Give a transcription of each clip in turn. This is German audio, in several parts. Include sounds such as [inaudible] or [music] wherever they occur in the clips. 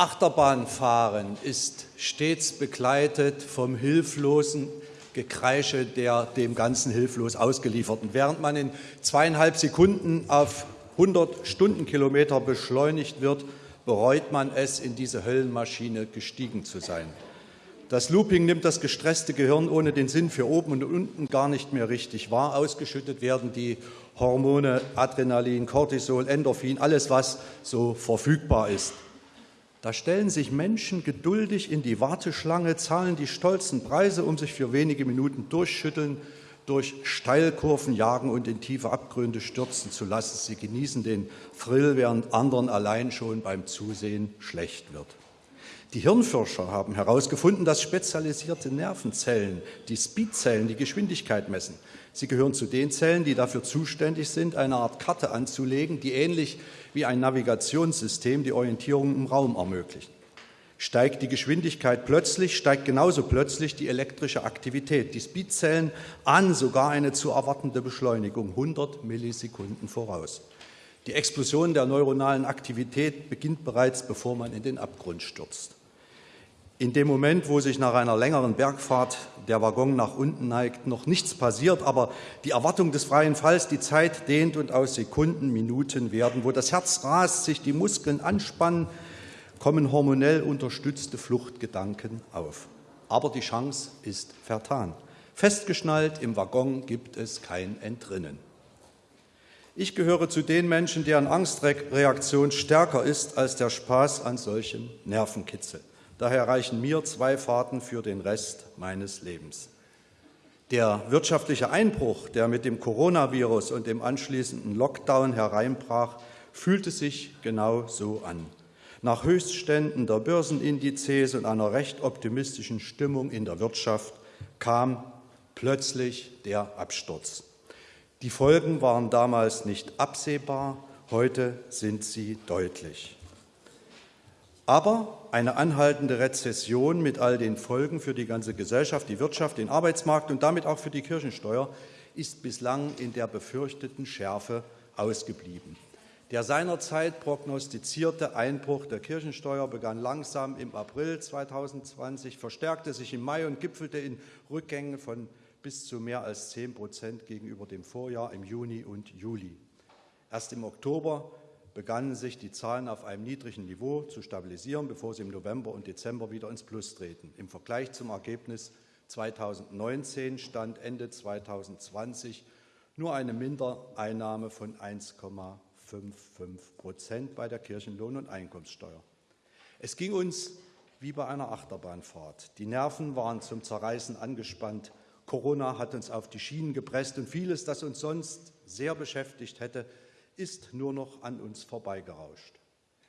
Achterbahnfahren ist stets begleitet vom hilflosen Gekreische der dem Ganzen hilflos Ausgelieferten. Während man in zweieinhalb Sekunden auf 100 Stundenkilometer beschleunigt wird, bereut man es, in diese Höllenmaschine gestiegen zu sein. Das Looping nimmt das gestresste Gehirn ohne den Sinn für oben und unten gar nicht mehr richtig wahr. Ausgeschüttet werden die Hormone Adrenalin, Cortisol, Endorphin, alles, was so verfügbar ist. Da stellen sich Menschen geduldig in die Warteschlange, zahlen die stolzen Preise, um sich für wenige Minuten durchschütteln, durch Steilkurven jagen und in tiefe Abgründe stürzen zu lassen. Sie genießen den Thrill, während anderen allein schon beim Zusehen schlecht wird. Die Hirnforscher haben herausgefunden, dass spezialisierte Nervenzellen, die Speedzellen, die Geschwindigkeit messen. Sie gehören zu den Zellen, die dafür zuständig sind, eine Art Karte anzulegen, die ähnlich wie ein Navigationssystem die Orientierung im Raum ermöglichen. Steigt die Geschwindigkeit plötzlich, steigt genauso plötzlich die elektrische Aktivität. Die Speedzellen an sogar eine zu erwartende Beschleunigung, 100 Millisekunden voraus. Die Explosion der neuronalen Aktivität beginnt bereits, bevor man in den Abgrund stürzt. In dem Moment, wo sich nach einer längeren Bergfahrt der Waggon nach unten neigt, noch nichts passiert, aber die Erwartung des freien Falls, die Zeit dehnt und aus Sekunden Minuten werden, wo das Herz rast, sich die Muskeln anspannen, kommen hormonell unterstützte Fluchtgedanken auf. Aber die Chance ist vertan. Festgeschnallt im Waggon gibt es kein Entrinnen. Ich gehöre zu den Menschen, deren Angstreaktion stärker ist als der Spaß an solchem Nervenkitzel. Daher reichen mir zwei Fahrten für den Rest meines Lebens. Der wirtschaftliche Einbruch, der mit dem Coronavirus und dem anschließenden Lockdown hereinbrach, fühlte sich genau so an. Nach Höchstständen der Börsenindizes und einer recht optimistischen Stimmung in der Wirtschaft kam plötzlich der Absturz. Die Folgen waren damals nicht absehbar, heute sind sie deutlich. Aber eine anhaltende Rezession mit all den Folgen für die ganze Gesellschaft, die Wirtschaft, den Arbeitsmarkt und damit auch für die Kirchensteuer ist bislang in der befürchteten Schärfe ausgeblieben. Der seinerzeit prognostizierte Einbruch der Kirchensteuer begann langsam im April 2020, verstärkte sich im Mai und gipfelte in Rückgängen von bis zu mehr als 10 Prozent gegenüber dem Vorjahr im Juni und Juli. Erst im Oktober begannen sich die Zahlen auf einem niedrigen Niveau zu stabilisieren, bevor sie im November und Dezember wieder ins Plus treten. Im Vergleich zum Ergebnis 2019 stand Ende 2020 nur eine Mindereinnahme von 1,55 Prozent bei der Kirchenlohn- und Einkommenssteuer. Es ging uns wie bei einer Achterbahnfahrt. Die Nerven waren zum Zerreißen angespannt. Corona hat uns auf die Schienen gepresst und vieles, das uns sonst sehr beschäftigt hätte, ist nur noch an uns vorbeigerauscht.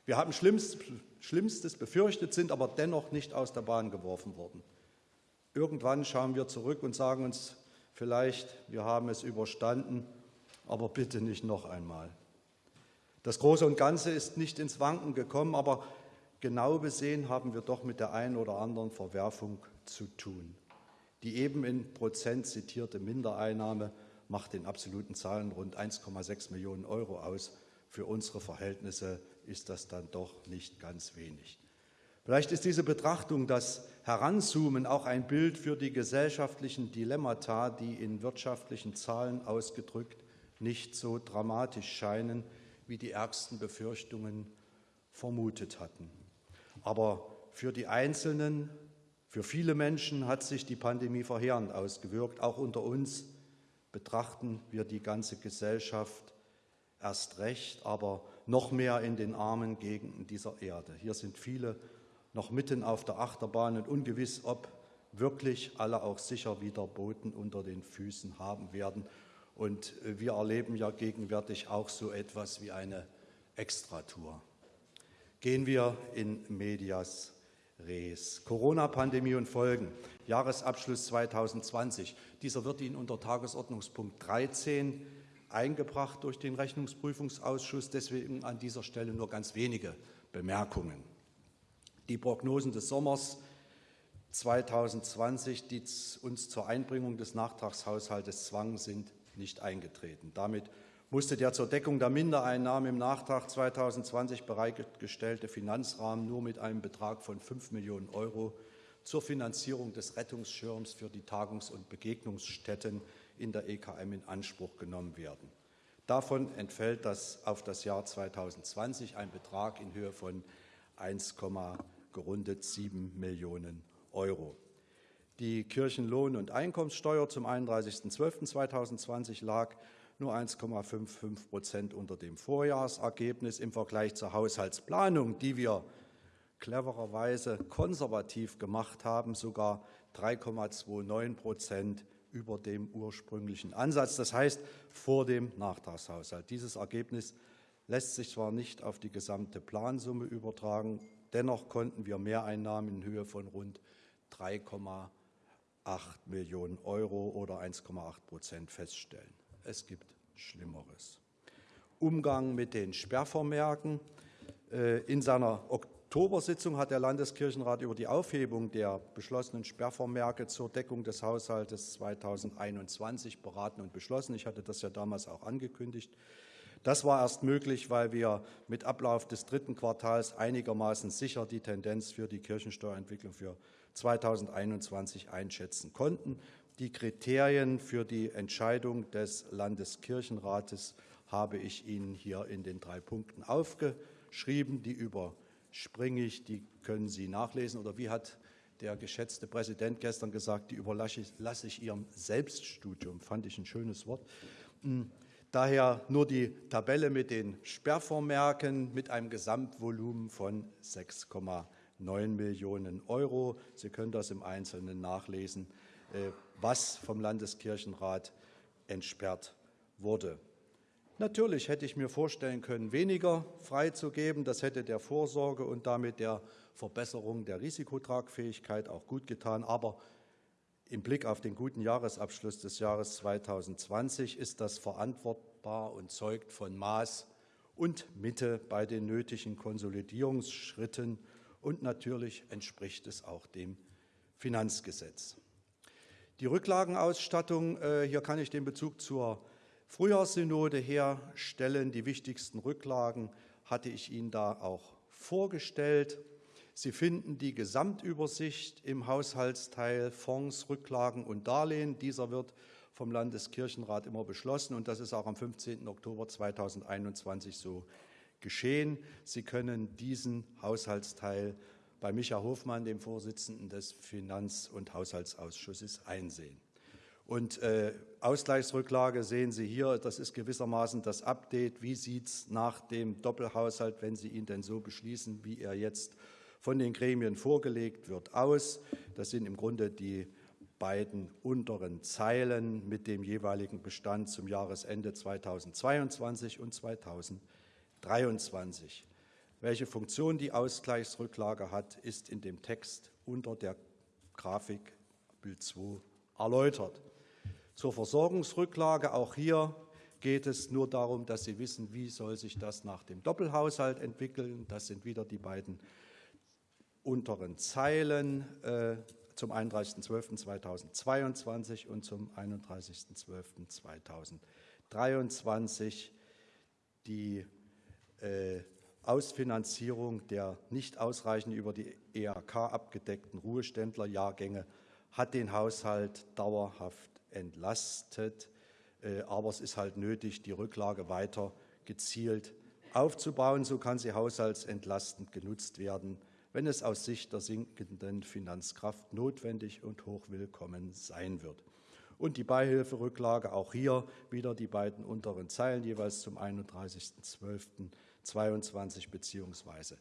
Wir haben Schlimmstes befürchtet, sind aber dennoch nicht aus der Bahn geworfen worden. Irgendwann schauen wir zurück und sagen uns vielleicht, wir haben es überstanden, aber bitte nicht noch einmal. Das Große und Ganze ist nicht ins Wanken gekommen, aber genau besehen haben wir doch mit der einen oder anderen Verwerfung zu tun. Die eben in Prozent zitierte Mindereinnahme macht in absoluten Zahlen rund 1,6 Millionen Euro aus. Für unsere Verhältnisse ist das dann doch nicht ganz wenig. Vielleicht ist diese Betrachtung, das Heranzoomen auch ein Bild für die gesellschaftlichen Dilemmata, die in wirtschaftlichen Zahlen ausgedrückt nicht so dramatisch scheinen, wie die ärgsten Befürchtungen vermutet hatten. Aber für die Einzelnen, für viele Menschen hat sich die Pandemie verheerend ausgewirkt, auch unter uns betrachten wir die ganze Gesellschaft erst recht, aber noch mehr in den armen Gegenden dieser Erde. Hier sind viele noch mitten auf der Achterbahn und ungewiss, ob wirklich alle auch sicher wieder Boden unter den Füßen haben werden. Und wir erleben ja gegenwärtig auch so etwas wie eine Extratour. Gehen wir in Medias Res. Corona-Pandemie und Folgen. Jahresabschluss 2020. Dieser wird Ihnen unter Tagesordnungspunkt 13 eingebracht durch den Rechnungsprüfungsausschuss. Deswegen an dieser Stelle nur ganz wenige Bemerkungen. Die Prognosen des Sommers 2020, die uns zur Einbringung des Nachtragshaushaltes zwangen, sind nicht eingetreten. Damit musste der zur Deckung der Mindereinnahmen im Nachtrag 2020 bereitgestellte Finanzrahmen nur mit einem Betrag von 5 Millionen Euro zur Finanzierung des Rettungsschirms für die Tagungs- und Begegnungsstätten in der EKM in Anspruch genommen werden. Davon entfällt das auf das Jahr 2020 ein Betrag in Höhe von 1, gerundet 7 Millionen Euro. Die Kirchenlohn- und Einkommenssteuer zum 31.12.2020 lag nur 1,55 Prozent unter dem Vorjahresergebnis im Vergleich zur Haushaltsplanung, die wir clevererweise konservativ gemacht haben, sogar 3,29 Prozent über dem ursprünglichen Ansatz, das heißt vor dem Nachtragshaushalt. Dieses Ergebnis lässt sich zwar nicht auf die gesamte Plansumme übertragen, dennoch konnten wir Mehreinnahmen in Höhe von rund 3,8 Millionen Euro oder 1,8 Prozent feststellen. Es gibt Schlimmeres. Umgang mit den Sperrvermerken. Äh, in seiner Oktobersitzung hat der Landeskirchenrat über die Aufhebung der beschlossenen Sperrvermerke zur Deckung des Haushaltes 2021 beraten und beschlossen. Ich hatte das ja damals auch angekündigt. Das war erst möglich, weil wir mit Ablauf des dritten Quartals einigermaßen sicher die Tendenz für die Kirchensteuerentwicklung für 2021 einschätzen konnten. Die Kriterien für die Entscheidung des Landeskirchenrates habe ich Ihnen hier in den drei Punkten aufgeschrieben. Die über springe ich, die können Sie nachlesen. Oder wie hat der geschätzte Präsident gestern gesagt, die überlasse ich Ihrem Selbststudium. Fand ich ein schönes Wort. Hm, daher nur die Tabelle mit den Sperrvormerken mit einem Gesamtvolumen von 6,9 Millionen Euro. Sie können das im Einzelnen nachlesen, was vom Landeskirchenrat entsperrt wurde. Natürlich hätte ich mir vorstellen können, weniger freizugeben. Das hätte der Vorsorge und damit der Verbesserung der Risikotragfähigkeit auch gut getan. Aber im Blick auf den guten Jahresabschluss des Jahres 2020 ist das verantwortbar und zeugt von Maß und Mitte bei den nötigen Konsolidierungsschritten. Und natürlich entspricht es auch dem Finanzgesetz. Die Rücklagenausstattung, äh, hier kann ich den Bezug zur Frühjahrssynode herstellen. Die wichtigsten Rücklagen hatte ich Ihnen da auch vorgestellt. Sie finden die Gesamtübersicht im Haushaltsteil Fonds, Rücklagen und Darlehen. Dieser wird vom Landeskirchenrat immer beschlossen, und das ist auch am 15. Oktober 2021 so geschehen. Sie können diesen Haushaltsteil bei Micha Hofmann, dem Vorsitzenden des Finanz- und Haushaltsausschusses, einsehen. Und äh, Ausgleichsrücklage sehen Sie hier, das ist gewissermaßen das Update. Wie sieht es nach dem Doppelhaushalt, wenn Sie ihn denn so beschließen, wie er jetzt von den Gremien vorgelegt wird, aus? Das sind im Grunde die beiden unteren Zeilen mit dem jeweiligen Bestand zum Jahresende 2022 und 2023. Welche Funktion die Ausgleichsrücklage hat, ist in dem Text unter der Grafik Bild 2 erläutert. Zur Versorgungsrücklage, auch hier geht es nur darum, dass Sie wissen, wie soll sich das nach dem Doppelhaushalt entwickeln. Das sind wieder die beiden unteren Zeilen äh, zum 31.12.2022 und zum 31.12.2023. Die äh, Ausfinanzierung der nicht ausreichend über die EAK abgedeckten Ruheständlerjahrgänge hat den Haushalt dauerhaft entlastet. Äh, aber es ist halt nötig, die Rücklage weiter gezielt aufzubauen. So kann sie haushaltsentlastend genutzt werden, wenn es aus Sicht der sinkenden Finanzkraft notwendig und hochwillkommen sein wird. Und die Beihilferücklage, auch hier wieder die beiden unteren Zeilen, jeweils zum 31.12.22 bzw.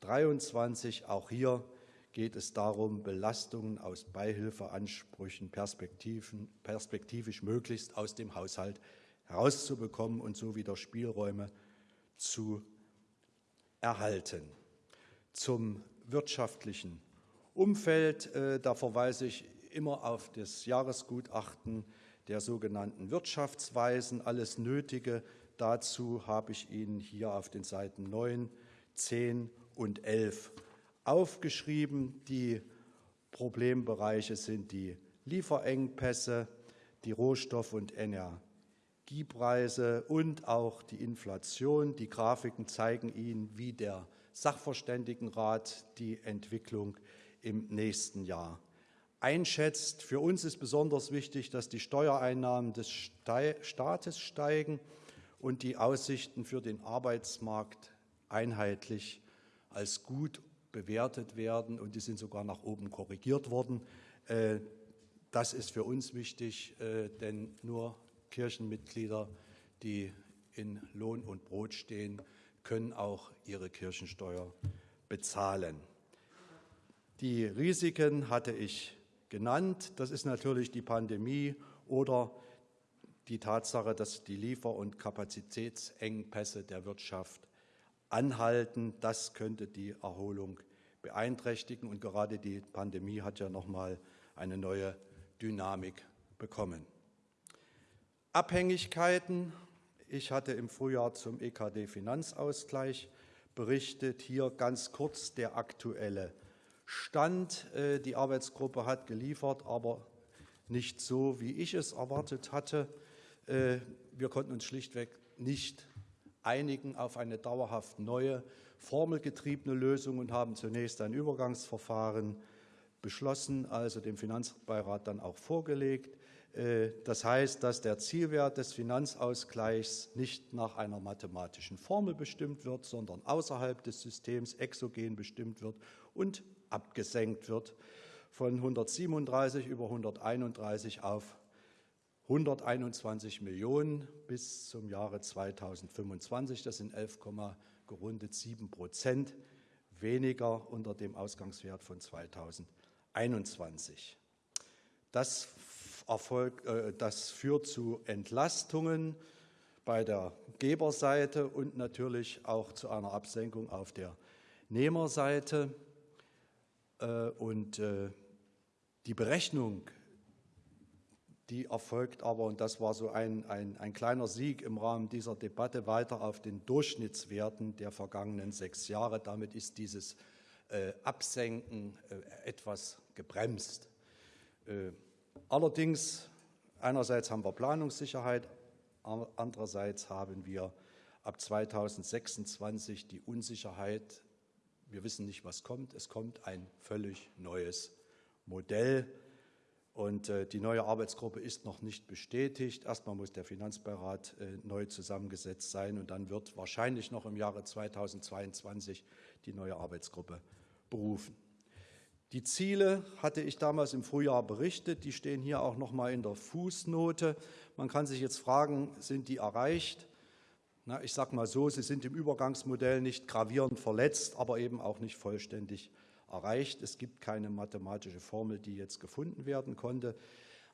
23. Auch hier geht es darum, Belastungen aus Beihilfeansprüchen perspektivisch möglichst aus dem Haushalt herauszubekommen und so wieder Spielräume zu erhalten. Zum wirtschaftlichen Umfeld, äh, da verweise ich immer auf das Jahresgutachten der sogenannten Wirtschaftsweisen. Alles Nötige dazu habe ich Ihnen hier auf den Seiten 9, 10 und 11 aufgeschrieben. Die Problembereiche sind die Lieferengpässe, die Rohstoff- und Energiepreise und auch die Inflation. Die Grafiken zeigen Ihnen, wie der Sachverständigenrat die Entwicklung im nächsten Jahr einschätzt. Für uns ist besonders wichtig, dass die Steuereinnahmen des Staates steigen und die Aussichten für den Arbeitsmarkt einheitlich als gut bewertet werden, und die sind sogar nach oben korrigiert worden. Äh, das ist für uns wichtig, äh, denn nur Kirchenmitglieder, die in Lohn und Brot stehen, können auch ihre Kirchensteuer bezahlen. Die Risiken hatte ich genannt. Das ist natürlich die Pandemie oder die Tatsache, dass die Liefer- und Kapazitätsengpässe der Wirtschaft anhalten. Das könnte die Erholung beeinträchtigen. Und gerade die Pandemie hat ja noch mal eine neue Dynamik bekommen. Abhängigkeiten. Ich hatte im Frühjahr zum EKD-Finanzausgleich berichtet. Hier ganz kurz der aktuelle Stand. Äh, die Arbeitsgruppe hat geliefert, aber nicht so, wie ich es erwartet hatte. Äh, wir konnten uns schlichtweg nicht einigen auf eine dauerhaft neue, formelgetriebene Lösung und haben zunächst ein Übergangsverfahren beschlossen, also dem Finanzbeirat dann auch vorgelegt. Äh, das heißt, dass der Zielwert des Finanzausgleichs nicht nach einer mathematischen Formel bestimmt wird, sondern außerhalb des Systems exogen bestimmt wird und abgesenkt wird von 137 über 131 auf 121 Millionen bis zum Jahre 2025. Das sind 11, gerundet 7 Prozent weniger unter dem Ausgangswert von 2021. Das Erfolg, äh, das führt zu Entlastungen bei der Geberseite und natürlich auch zu einer Absenkung auf der Nehmerseite. Äh, und äh, die Berechnung, die erfolgt aber, und das war so ein, ein, ein kleiner Sieg im Rahmen dieser Debatte, weiter auf den Durchschnittswerten der vergangenen sechs Jahre. Damit ist dieses Absenken etwas gebremst. Allerdings, einerseits haben wir Planungssicherheit, andererseits haben wir ab 2026 die Unsicherheit, wir wissen nicht, was kommt. Es kommt ein völlig neues Modell. Und äh, die neue Arbeitsgruppe ist noch nicht bestätigt. Erstmal muss der Finanzbeirat äh, neu zusammengesetzt sein und dann wird wahrscheinlich noch im Jahre 2022 die neue Arbeitsgruppe berufen. Die Ziele hatte ich damals im Frühjahr berichtet. Die stehen hier auch noch mal in der Fußnote. Man kann sich jetzt fragen, sind die erreicht? Na, ich sage mal so, sie sind im Übergangsmodell nicht gravierend verletzt, aber eben auch nicht vollständig erreicht. Es gibt keine mathematische Formel, die jetzt gefunden werden konnte.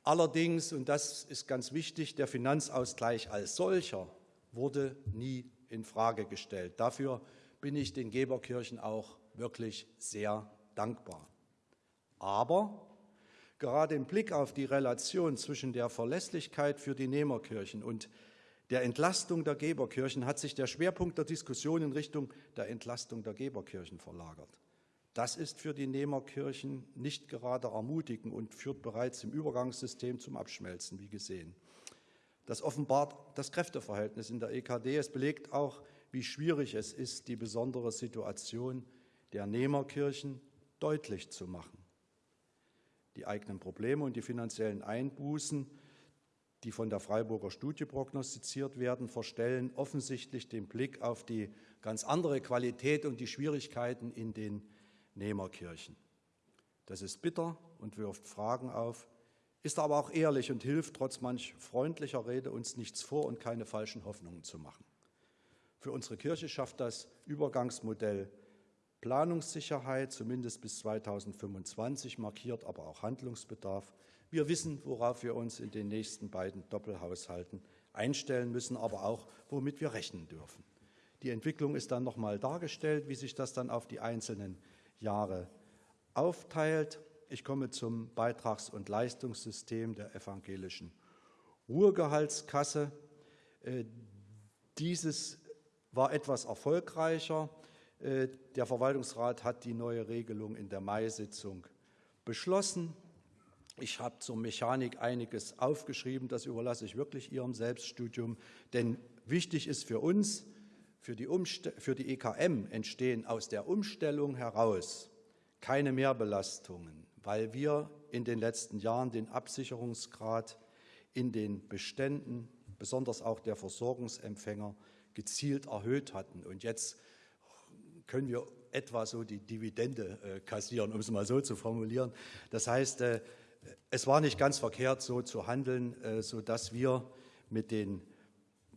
Allerdings, und das ist ganz wichtig, der Finanzausgleich als solcher wurde nie in Frage gestellt. Dafür bin ich den Geberkirchen auch wirklich sehr dankbar. Aber gerade im Blick auf die Relation zwischen der Verlässlichkeit für die Nehmerkirchen und der Entlastung der Geberkirchen hat sich der Schwerpunkt der Diskussion in Richtung der Entlastung der Geberkirchen verlagert. Das ist für die Nehmerkirchen nicht gerade ermutigend und führt bereits im Übergangssystem zum Abschmelzen, wie gesehen. Das offenbart das Kräfteverhältnis in der EKD. Es belegt auch, wie schwierig es ist, die besondere Situation der Nehmerkirchen deutlich zu machen die eigenen Probleme und die finanziellen Einbußen, die von der Freiburger Studie prognostiziert werden, verstellen offensichtlich den Blick auf die ganz andere Qualität und die Schwierigkeiten in den Nehmerkirchen. Das ist bitter und wirft Fragen auf, ist aber auch ehrlich und hilft trotz manch freundlicher Rede uns nichts vor und keine falschen Hoffnungen zu machen. Für unsere Kirche schafft das Übergangsmodell Planungssicherheit, zumindest bis 2025, markiert aber auch Handlungsbedarf. Wir wissen, worauf wir uns in den nächsten beiden Doppelhaushalten einstellen müssen, aber auch, womit wir rechnen dürfen. Die Entwicklung ist dann noch nochmal dargestellt, wie sich das dann auf die einzelnen Jahre aufteilt. Ich komme zum Beitrags- und Leistungssystem der evangelischen Ruhegehaltskasse. Äh, dieses war etwas erfolgreicher. Äh, der Verwaltungsrat hat die neue Regelung in der Mai-Sitzung beschlossen. Ich habe zur Mechanik einiges aufgeschrieben, das überlasse ich wirklich Ihrem Selbststudium, denn wichtig ist für uns, für die, für die EKM entstehen aus der Umstellung heraus keine Mehrbelastungen, weil wir in den letzten Jahren den Absicherungsgrad in den Beständen, besonders auch der Versorgungsempfänger, gezielt erhöht hatten. Und jetzt können wir etwa so die Dividende äh, kassieren, um es mal so zu formulieren. Das heißt, äh, es war nicht ganz verkehrt, so zu handeln, äh, sodass wir mit den,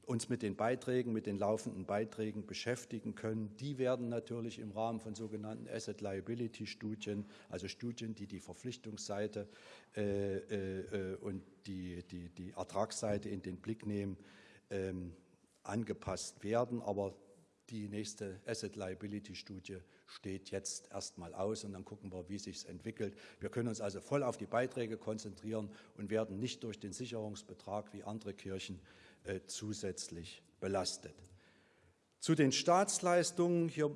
uns mit den Beiträgen, mit den laufenden Beiträgen beschäftigen können. Die werden natürlich im Rahmen von sogenannten Asset Liability Studien, also Studien, die die Verpflichtungsseite äh, äh, und die, die, die Ertragsseite in den Blick nehmen, ähm, angepasst werden. Aber die nächste Asset Liability Studie steht jetzt erstmal aus und dann gucken wir, wie sich entwickelt. Wir können uns also voll auf die Beiträge konzentrieren und werden nicht durch den Sicherungsbetrag wie andere Kirchen äh, zusätzlich belastet. Zu den Staatsleistungen, hier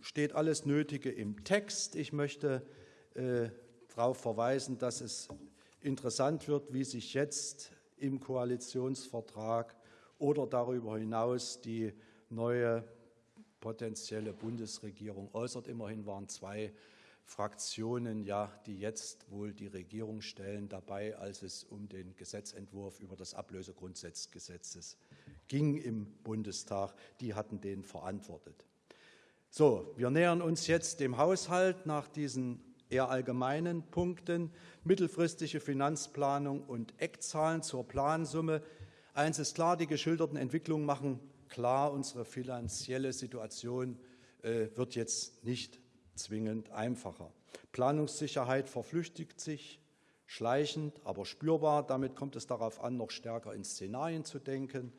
steht alles Nötige im Text. Ich möchte äh, darauf verweisen, dass es interessant wird, wie sich jetzt im Koalitionsvertrag oder darüber hinaus die neue potenzielle Bundesregierung äußert. Immerhin waren zwei Fraktionen, ja, die jetzt wohl die Regierung stellen, dabei, als es um den Gesetzentwurf über das Ablösegrundsatzgesetzes ging im Bundestag. Die hatten den verantwortet. So, wir nähern uns jetzt dem Haushalt nach diesen eher allgemeinen Punkten. Mittelfristige Finanzplanung und Eckzahlen zur Plansumme. Eins ist klar, die geschilderten Entwicklungen machen klar, unsere finanzielle Situation äh, wird jetzt nicht zwingend einfacher. Planungssicherheit verflüchtigt sich schleichend, aber spürbar. Damit kommt es darauf an, noch stärker in Szenarien zu denken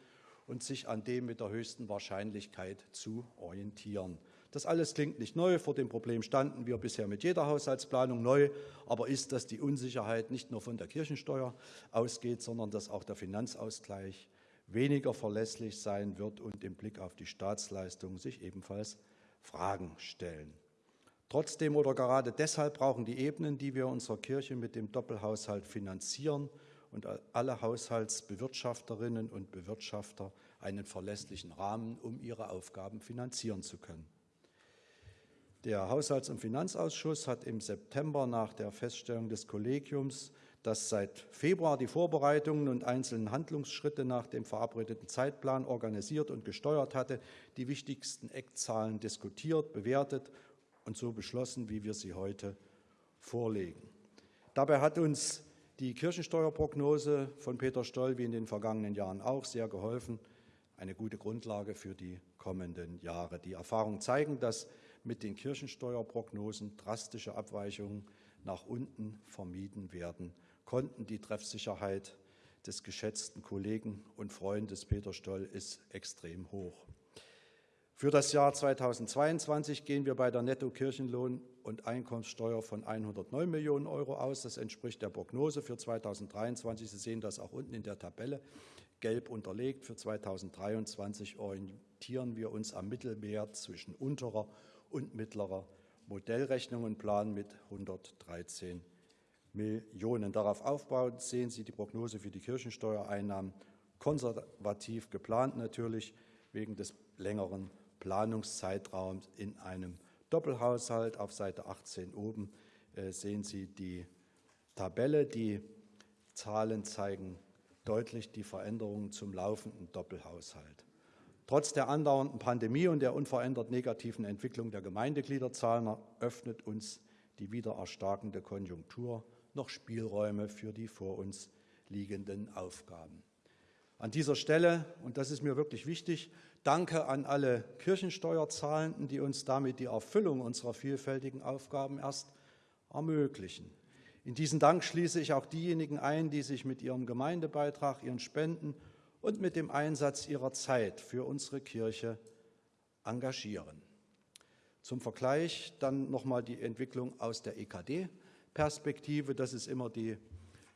und sich an dem mit der höchsten Wahrscheinlichkeit zu orientieren. Das alles klingt nicht neu. Vor dem Problem standen wir bisher mit jeder Haushaltsplanung neu. Aber ist, dass die Unsicherheit nicht nur von der Kirchensteuer ausgeht, sondern dass auch der Finanzausgleich weniger verlässlich sein wird und im Blick auf die Staatsleistungen sich ebenfalls Fragen stellen. Trotzdem oder gerade deshalb brauchen die Ebenen, die wir unserer Kirche mit dem Doppelhaushalt finanzieren und alle Haushaltsbewirtschafterinnen und Bewirtschafter einen verlässlichen Rahmen, um ihre Aufgaben finanzieren zu können. Der Haushalts- und Finanzausschuss hat im September nach der Feststellung des Kollegiums das seit Februar die Vorbereitungen und einzelnen Handlungsschritte nach dem verabredeten Zeitplan organisiert und gesteuert hatte, die wichtigsten Eckzahlen diskutiert, bewertet und so beschlossen, wie wir sie heute vorlegen. Dabei hat uns die Kirchensteuerprognose von Peter Stoll wie in den vergangenen Jahren auch sehr geholfen, eine gute Grundlage für die kommenden Jahre. Die Erfahrungen zeigen, dass mit den Kirchensteuerprognosen drastische Abweichungen nach unten vermieden werden konnten. Die Treffsicherheit des geschätzten Kollegen und Freundes Peter Stoll ist extrem hoch. Für das Jahr 2022 gehen wir bei der Netto-Kirchenlohn- und Einkommenssteuer von 109 Millionen Euro aus. Das entspricht der Prognose für 2023. Sie sehen das auch unten in der Tabelle, gelb unterlegt. Für 2023 orientieren wir uns am Mittelwert zwischen unterer und mittlerer Modellrechnung und planen mit 113 Millionen. Darauf aufbauend sehen Sie die Prognose für die Kirchensteuereinnahmen konservativ geplant, natürlich wegen des längeren Planungszeitraums in einem Doppelhaushalt. Auf Seite 18 oben äh, sehen Sie die Tabelle. Die Zahlen zeigen deutlich die Veränderungen zum laufenden Doppelhaushalt. Trotz der andauernden Pandemie und der unverändert negativen Entwicklung der Gemeindegliederzahlen eröffnet uns die wieder erstarkende Konjunktur noch Spielräume für die vor uns liegenden Aufgaben. An dieser Stelle, und das ist mir wirklich wichtig, danke an alle Kirchensteuerzahlenden, die uns damit die Erfüllung unserer vielfältigen Aufgaben erst ermöglichen. In diesen Dank schließe ich auch diejenigen ein, die sich mit ihrem Gemeindebeitrag, ihren Spenden und mit dem Einsatz ihrer Zeit für unsere Kirche engagieren. Zum Vergleich dann nochmal die Entwicklung aus der EKD. Perspektive. Das ist immer die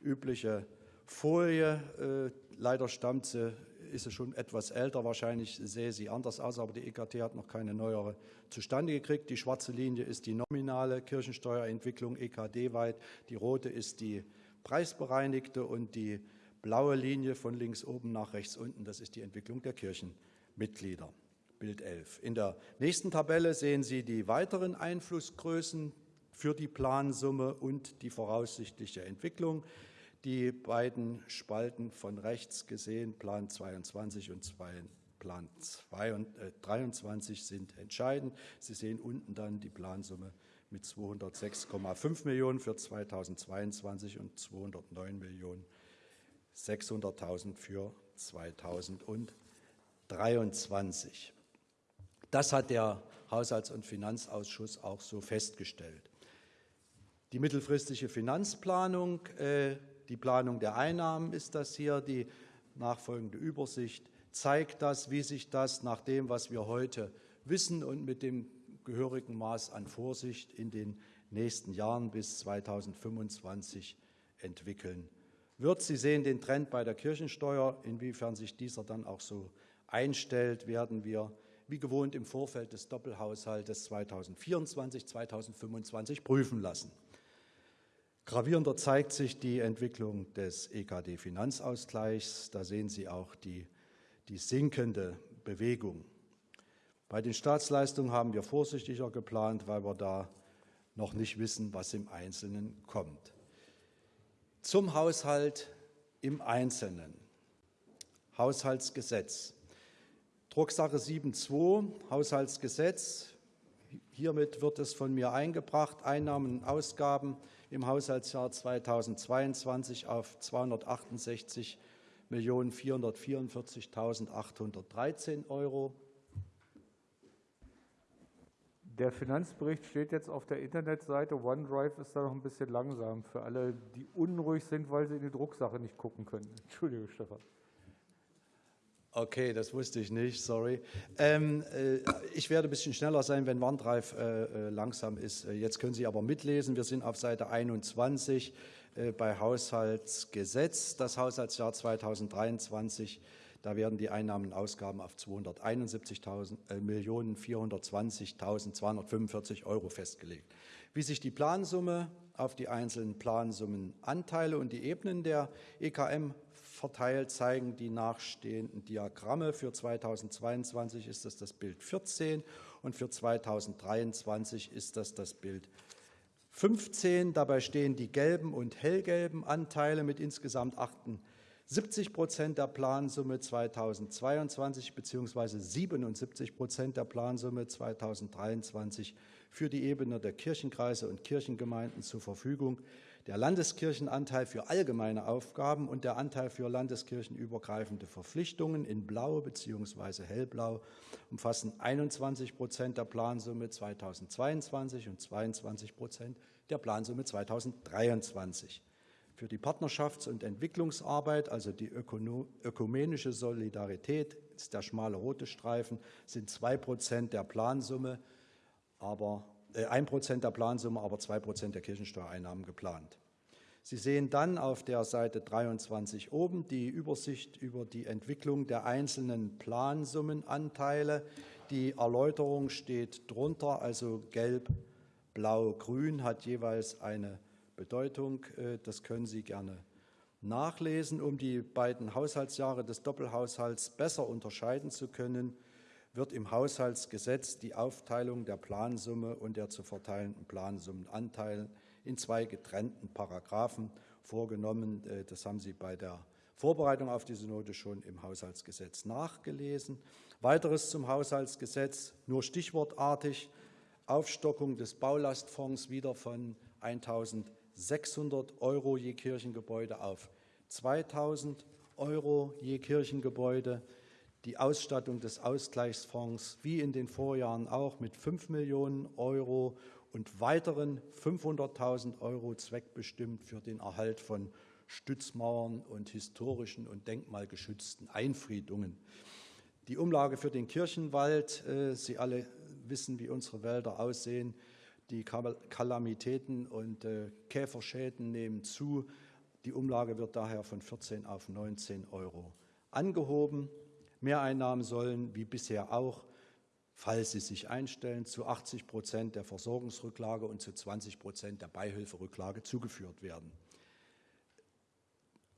übliche Folie. Äh, leider stammt sie, ist sie schon etwas älter, wahrscheinlich sehe sie anders aus, aber die EKT hat noch keine neuere zustande gekriegt. Die schwarze Linie ist die nominale Kirchensteuerentwicklung EKD-weit, die rote ist die preisbereinigte und die blaue Linie von links oben nach rechts unten, das ist die Entwicklung der Kirchenmitglieder. Bild 11. In der nächsten Tabelle sehen Sie die weiteren Einflussgrößen für die Plansumme und die voraussichtliche Entwicklung. Die beiden Spalten von rechts gesehen, Plan 22 und Plan 23 äh, sind entscheidend. Sie sehen unten dann die Plansumme mit 206,5 Millionen für 2022 und 209 Millionen 600.000 für 2023. Das hat der Haushalts- und Finanzausschuss auch so festgestellt. Die mittelfristige Finanzplanung, äh, die Planung der Einnahmen ist das hier, die nachfolgende Übersicht zeigt das, wie sich das nach dem, was wir heute wissen und mit dem gehörigen Maß an Vorsicht in den nächsten Jahren bis 2025 entwickeln wird. Sie sehen den Trend bei der Kirchensteuer. Inwiefern sich dieser dann auch so einstellt, werden wir wie gewohnt im Vorfeld des Doppelhaushaltes 2024, 2025 prüfen lassen. Gravierender zeigt sich die Entwicklung des EKD-Finanzausgleichs. Da sehen Sie auch die, die sinkende Bewegung. Bei den Staatsleistungen haben wir vorsichtiger geplant, weil wir da noch nicht wissen, was im Einzelnen kommt. Zum Haushalt im Einzelnen. Haushaltsgesetz. Drucksache 7.2, Haushaltsgesetz. Hiermit wird es von mir eingebracht, Einnahmen und Ausgaben im Haushaltsjahr 2022 auf 278.444.813 Euro. Der Finanzbericht steht jetzt auf der Internetseite. OneDrive ist da noch ein bisschen langsam für alle, die unruhig sind, weil sie in die Drucksache nicht gucken können. [laughs] Entschuldige, Stefan. Okay, das wusste ich nicht, sorry. Ähm, äh, ich werde ein bisschen schneller sein, wenn OneDrive äh, äh langsam ist. Äh, jetzt können Sie aber mitlesen. Wir sind auf Seite 21 äh, bei Haushaltsgesetz. Das Haushaltsjahr 2023 da werden die Einnahmen und Ausgaben auf 271.420.245 äh, Euro festgelegt. Wie sich die Plansumme auf die einzelnen Plansummenanteile und die Ebenen der EKM verteilt, zeigen die nachstehenden Diagramme. Für 2022 ist das das Bild 14 und für 2023 ist das das Bild 15. Dabei stehen die gelben und hellgelben Anteile mit insgesamt 78 70 Prozent der Plansumme 2022 bzw. 77 Prozent der Plansumme 2023 für die Ebene der Kirchenkreise und Kirchengemeinden zur Verfügung. Der Landeskirchenanteil für allgemeine Aufgaben und der Anteil für landeskirchenübergreifende Verpflichtungen in Blau bzw. Hellblau umfassen 21 Prozent der Plansumme 2022 und 22 Prozent der Plansumme 2023. Für die Partnerschafts- und Entwicklungsarbeit, also die ökumenische Solidarität, ist der schmale rote Streifen, sind zwei Prozent der Plansumme, aber äh, ein Prozent der Plansumme, aber zwei Prozent der Kirchensteuereinnahmen geplant. Sie sehen dann auf der Seite 23 oben die Übersicht über die Entwicklung der einzelnen Plansummenanteile. Die Erläuterung steht drunter, also gelb, blau, grün hat jeweils eine Bedeutung. Äh, das können Sie gerne nachlesen. Um die beiden Haushaltsjahre des Doppelhaushalts besser unterscheiden zu können, wird im Haushaltsgesetz die Aufteilung der Plansumme und der zu verteilenden Plansummenanteilen in zwei getrennten Paragraphen vorgenommen. Äh, das haben Sie bei der Vorbereitung auf diese Note schon im Haushaltsgesetz nachgelesen. Weiteres zum Haushaltsgesetz, nur stichwortartig, Aufstockung des Baulastfonds wieder von 1.000 600 Euro je Kirchengebäude auf 2000 Euro je Kirchengebäude. Die Ausstattung des Ausgleichsfonds wie in den Vorjahren auch mit 5 Millionen Euro und weiteren 500.000 Euro zweckbestimmt für den Erhalt von Stützmauern und historischen und denkmalgeschützten Einfriedungen. Die Umlage für den Kirchenwald, äh, Sie alle wissen, wie unsere Wälder aussehen, die Kalamitäten und äh, Käferschäden nehmen zu. Die Umlage wird daher von 14 auf 19 Euro angehoben. Mehreinnahmen sollen, wie bisher auch, falls sie sich einstellen, zu 80 Prozent der Versorgungsrücklage und zu 20 Prozent der Beihilferücklage zugeführt werden.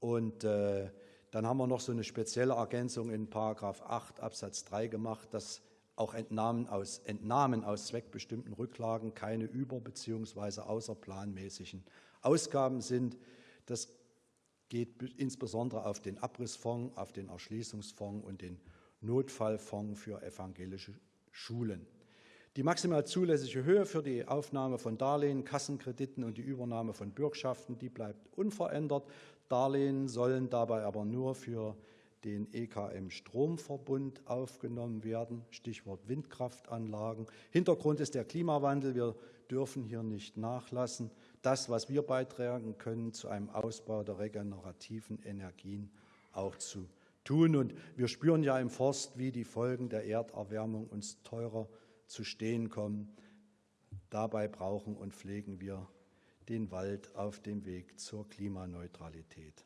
Und äh, dann haben wir noch so eine spezielle Ergänzung in Paragraph 8 Absatz 3 gemacht, dass auch Entnahmen aus, Entnahmen aus zweckbestimmten Rücklagen keine über- bzw. außerplanmäßigen Ausgaben sind. Das geht insbesondere auf den Abrissfonds, auf den Erschließungsfonds und den Notfallfonds für evangelische Schulen. Die maximal zulässige Höhe für die Aufnahme von Darlehen, Kassenkrediten und die Übernahme von Bürgschaften, die bleibt unverändert. Darlehen sollen dabei aber nur für den EKM Stromverbund aufgenommen werden. Stichwort Windkraftanlagen. Hintergrund ist der Klimawandel. Wir dürfen hier nicht nachlassen, das, was wir beitragen können, zu einem Ausbau der regenerativen Energien auch zu tun. Und wir spüren ja im Forst, wie die Folgen der Erderwärmung uns teurer zu stehen kommen. Dabei brauchen und pflegen wir den Wald auf dem Weg zur Klimaneutralität.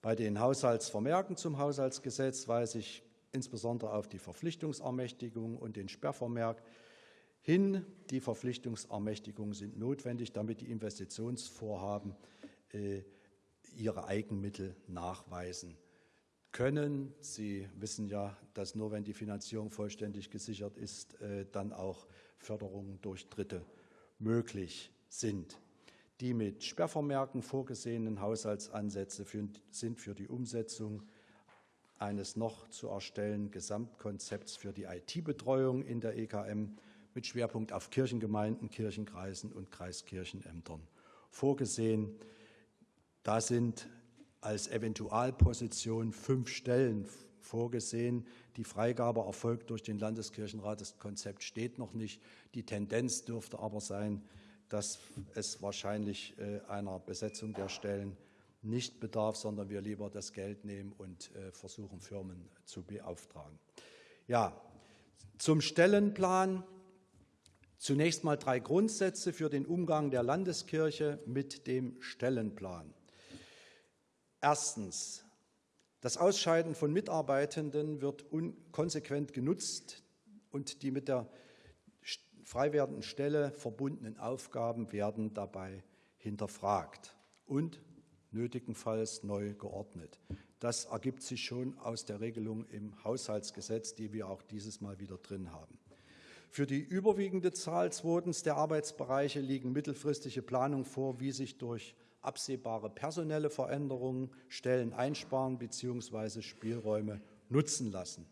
Bei den Haushaltsvermerken zum Haushaltsgesetz weise ich insbesondere auf die Verpflichtungsermächtigung und den Sperrvermerk hin. Die Verpflichtungsermächtigungen sind notwendig, damit die Investitionsvorhaben äh, ihre Eigenmittel nachweisen können. Sie wissen ja, dass nur wenn die Finanzierung vollständig gesichert ist, äh, dann auch Förderungen durch Dritte möglich sind. Die mit Sperrvermerken vorgesehenen Haushaltsansätze sind für die Umsetzung eines noch zu erstellen Gesamtkonzepts für die IT-Betreuung in der EKM mit Schwerpunkt auf Kirchengemeinden, Kirchenkreisen und Kreiskirchenämtern vorgesehen. Da sind als Eventualposition fünf Stellen vorgesehen. Die Freigabe erfolgt durch den Landeskirchenrat. Das Konzept steht noch nicht. Die Tendenz dürfte aber sein, dass es wahrscheinlich äh, einer Besetzung der Stellen nicht bedarf, sondern wir lieber das Geld nehmen und äh, versuchen, Firmen zu beauftragen. Ja, zum Stellenplan. Zunächst mal drei Grundsätze für den Umgang der Landeskirche mit dem Stellenplan. Erstens, das Ausscheiden von Mitarbeitenden wird konsequent genutzt und die mit der frei werdenden Stelle verbundenen Aufgaben werden dabei hinterfragt und nötigenfalls neu geordnet. Das ergibt sich schon aus der Regelung im Haushaltsgesetz, die wir auch dieses Mal wieder drin haben. Für die überwiegende Zahl zweitens der Arbeitsbereiche liegen mittelfristige Planungen vor, wie sich durch absehbare personelle Veränderungen Stellen einsparen bzw. Spielräume nutzen lassen.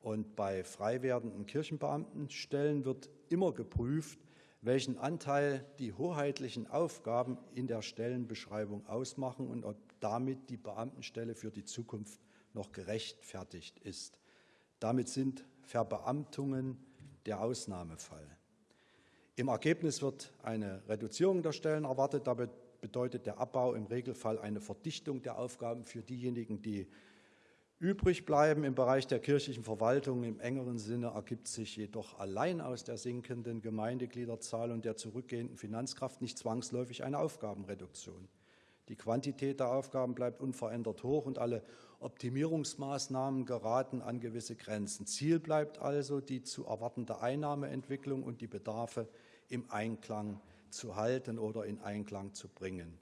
Und bei frei werdenden Kirchenbeamtenstellen wird immer geprüft, welchen Anteil die hoheitlichen Aufgaben in der Stellenbeschreibung ausmachen und ob damit die Beamtenstelle für die Zukunft noch gerechtfertigt ist. Damit sind Verbeamtungen der Ausnahmefall. Im Ergebnis wird eine Reduzierung der Stellen erwartet. Dabei bedeutet der Abbau im Regelfall eine Verdichtung der Aufgaben für diejenigen, die übrig bleiben. Im Bereich der kirchlichen Verwaltung im engeren Sinne ergibt sich jedoch allein aus der sinkenden Gemeindegliederzahl und der zurückgehenden Finanzkraft nicht zwangsläufig eine Aufgabenreduktion. Die Quantität der Aufgaben bleibt unverändert hoch und alle Optimierungsmaßnahmen geraten an gewisse Grenzen. Ziel bleibt also die zu erwartende Einnahmeentwicklung und die Bedarfe im Einklang zu halten oder in Einklang zu bringen.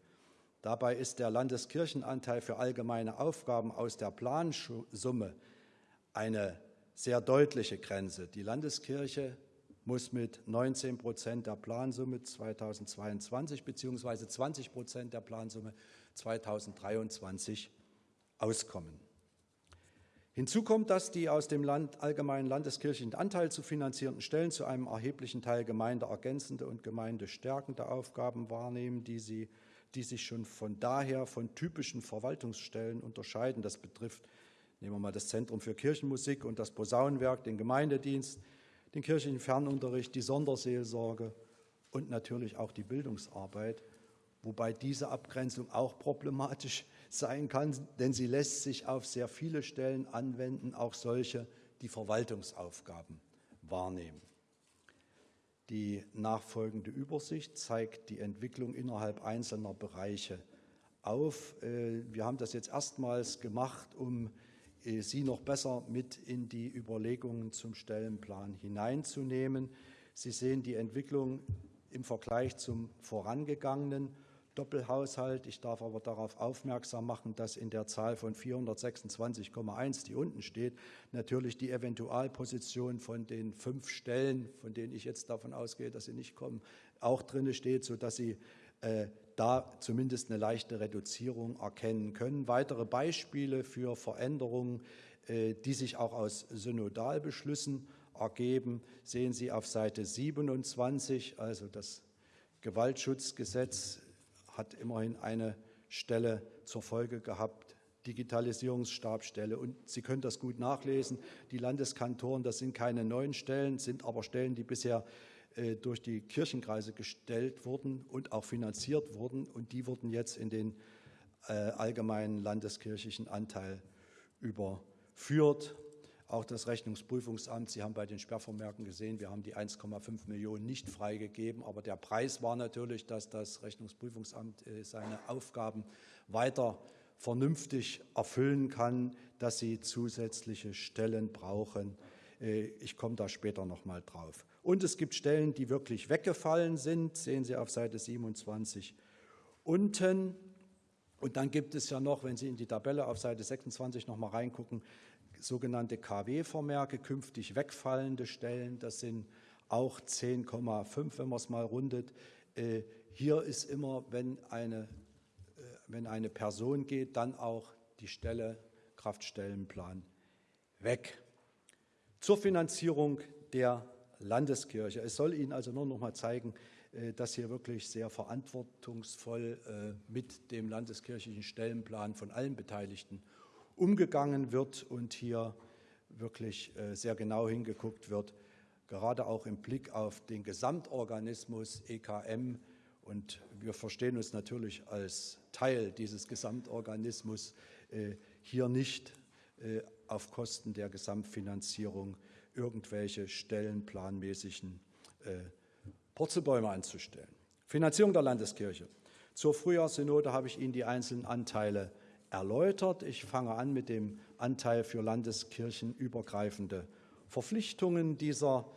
Dabei ist der Landeskirchenanteil für allgemeine Aufgaben aus der Plansumme eine sehr deutliche Grenze. Die Landeskirche muss mit 19 Prozent der Plansumme 2022 bzw. 20 Prozent der Plansumme 2023 auskommen. Hinzu kommt, dass die aus dem Land, allgemeinen landeskirchlichen Anteil zu finanzierenden Stellen zu einem erheblichen Teil gemeindeergänzende und gemeindestärkende Aufgaben wahrnehmen, die, sie, die sich schon von daher von typischen Verwaltungsstellen unterscheiden. Das betrifft, nehmen wir mal das Zentrum für Kirchenmusik und das Posaunenwerk, den Gemeindedienst, den kirchlichen Fernunterricht, die Sonderseelsorge und natürlich auch die Bildungsarbeit, wobei diese Abgrenzung auch problematisch ist sein kann, denn sie lässt sich auf sehr viele Stellen anwenden, auch solche, die Verwaltungsaufgaben wahrnehmen. Die nachfolgende Übersicht zeigt die Entwicklung innerhalb einzelner Bereiche auf. Äh, wir haben das jetzt erstmals gemacht, um äh, Sie noch besser mit in die Überlegungen zum Stellenplan hineinzunehmen. Sie sehen die Entwicklung im Vergleich zum vorangegangenen Doppelhaushalt. Ich darf aber darauf aufmerksam machen, dass in der Zahl von 426,1, die unten steht, natürlich die Eventualposition von den fünf Stellen, von denen ich jetzt davon ausgehe, dass sie nicht kommen, auch drin steht, sodass Sie äh, da zumindest eine leichte Reduzierung erkennen können. Weitere Beispiele für Veränderungen, äh, die sich auch aus Synodalbeschlüssen ergeben, sehen Sie auf Seite 27, also das Gewaltschutzgesetz hat immerhin eine Stelle zur Folge gehabt, Digitalisierungsstabstelle. Und Sie können das gut nachlesen. Die Landeskantoren, das sind keine neuen Stellen, sind aber Stellen, die bisher äh, durch die Kirchenkreise gestellt wurden und auch finanziert wurden. Und die wurden jetzt in den äh, allgemeinen landeskirchlichen Anteil überführt. Auch das Rechnungsprüfungsamt, Sie haben bei den Sperrvermerken gesehen, wir haben die 1,5 Millionen nicht freigegeben, aber der Preis war natürlich, dass das Rechnungsprüfungsamt äh, seine Aufgaben weiter vernünftig erfüllen kann, dass sie zusätzliche Stellen brauchen. Äh, ich komme da später noch mal drauf. Und es gibt Stellen, die wirklich weggefallen sind, sehen Sie auf Seite 27 unten. Und dann gibt es ja noch, wenn Sie in die Tabelle auf Seite 26 noch mal reingucken, sogenannte KW-Vermerke, künftig wegfallende Stellen. Das sind auch 10,5, wenn man es mal rundet. Äh, hier ist immer, wenn eine, äh, wenn eine Person geht, dann auch die Stelle Kraftstellenplan weg. Zur Finanzierung der Landeskirche. Es soll Ihnen also nur noch mal zeigen, äh, dass hier wirklich sehr verantwortungsvoll mit dem landeskirchlichen Stellenplan von allen Beteiligten umgegangen wird und hier wirklich äh, sehr genau hingeguckt wird, gerade auch im Blick auf den Gesamtorganismus EKM. Und wir verstehen uns natürlich als Teil dieses Gesamtorganismus äh, hier nicht äh, auf Kosten der Gesamtfinanzierung irgendwelche stellenplanmäßigen Purzelbäume anzustellen. Finanzierung der Landeskirche. Zur Frühjahrssynode habe ich Ihnen die einzelnen Anteile erläutert. Ich fange an mit dem Anteil für landeskirchenübergreifende Verpflichtungen. Dieser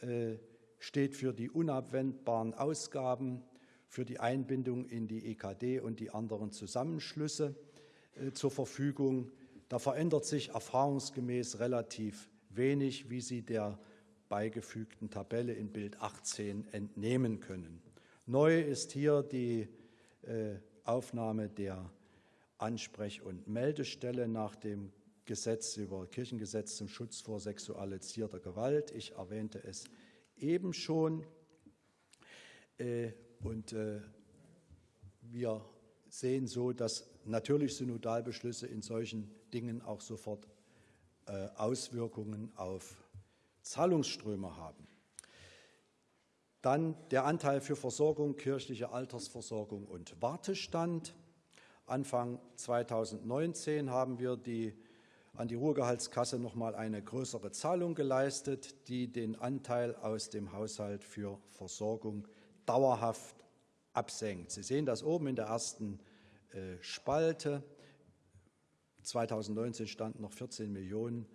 äh, steht für die unabwendbaren Ausgaben, für die Einbindung in die EKD und die anderen Zusammenschlüsse äh, zur Verfügung. Da verändert sich erfahrungsgemäß relativ wenig, wie Sie der beigefügten Tabelle in Bild 18 entnehmen können. Neu ist hier die äh, Aufnahme der Ansprech- und Meldestelle nach dem Gesetz über Kirchengesetz zum Schutz vor sexualisierter Gewalt. Ich erwähnte es eben schon. Äh, und äh, wir sehen so, dass natürlich Synodalbeschlüsse in solchen Dingen auch sofort äh, Auswirkungen auf Zahlungsströme haben. Dann der Anteil für Versorgung, kirchliche Altersversorgung und Wartestand. Anfang 2019 haben wir die, an die Ruhegehaltskasse noch mal eine größere Zahlung geleistet, die den Anteil aus dem Haushalt für Versorgung dauerhaft absenkt. Sie sehen das oben in der ersten äh, Spalte. 2019 standen noch 14 Millionen.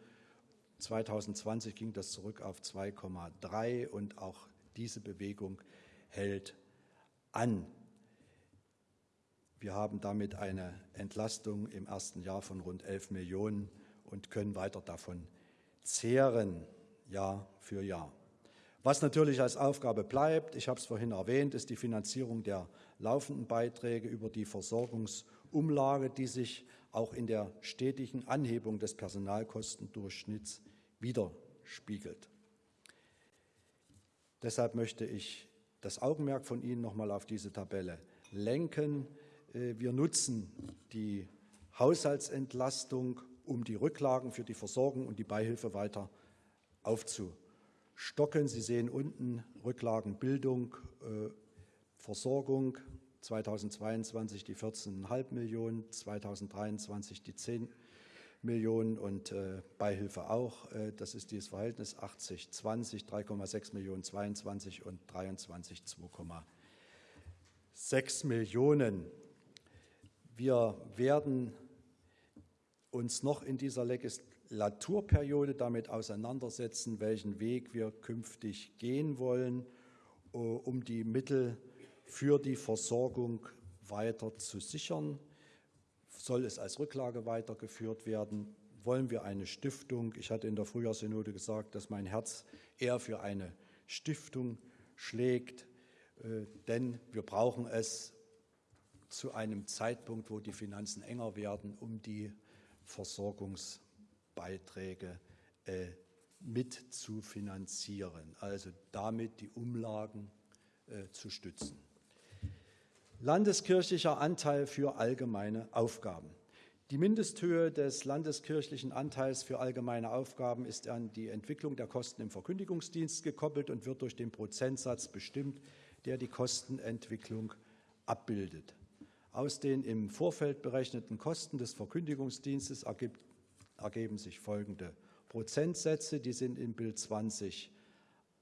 2020 ging das zurück auf 2,3 und auch diese Bewegung hält an. Wir haben damit eine Entlastung im ersten Jahr von rund 11 Millionen und können weiter davon zehren, Jahr für Jahr. Was natürlich als Aufgabe bleibt, ich habe es vorhin erwähnt, ist die Finanzierung der laufenden Beiträge über die Versorgungsumlage, die sich auch in der stetigen Anhebung des Personalkostendurchschnitts widerspiegelt. Deshalb möchte ich das Augenmerk von Ihnen noch mal auf diese Tabelle lenken. Äh, wir nutzen die Haushaltsentlastung, um die Rücklagen für die Versorgung und die Beihilfe weiter aufzustocken. Sie sehen unten Rücklagenbildung, äh, Versorgung 2022 die 14,5 Millionen, 2023 die 10 Millionen und äh, Beihilfe auch. das ist dieses Verhältnis 80, 20, 3,6 Millionen 22 und 23 2,6 Millionen. Wir werden uns noch in dieser Legislaturperiode damit auseinandersetzen, welchen Weg wir künftig gehen wollen, äh, um die Mittel für die Versorgung weiter zu sichern. Soll es als Rücklage weitergeführt werden? Wollen wir eine Stiftung? Ich hatte in der Frühjahrssynode gesagt, dass mein Herz eher für eine Stiftung schlägt, äh, denn wir brauchen es zu einem Zeitpunkt, wo die Finanzen enger werden, um die Versorgungsbeiträge äh, mit zu finanzieren, also damit die Umlagen äh, zu stützen. Landeskirchlicher Anteil für allgemeine Aufgaben. Die Mindesthöhe des landeskirchlichen Anteils für allgemeine Aufgaben ist an die Entwicklung der Kosten im Verkündigungsdienst gekoppelt und wird durch den Prozentsatz bestimmt, der die Kostenentwicklung abbildet. Aus den im Vorfeld berechneten Kosten des Verkündigungsdienstes ergibt, ergeben sich folgende Prozentsätze, die sind in Bild 20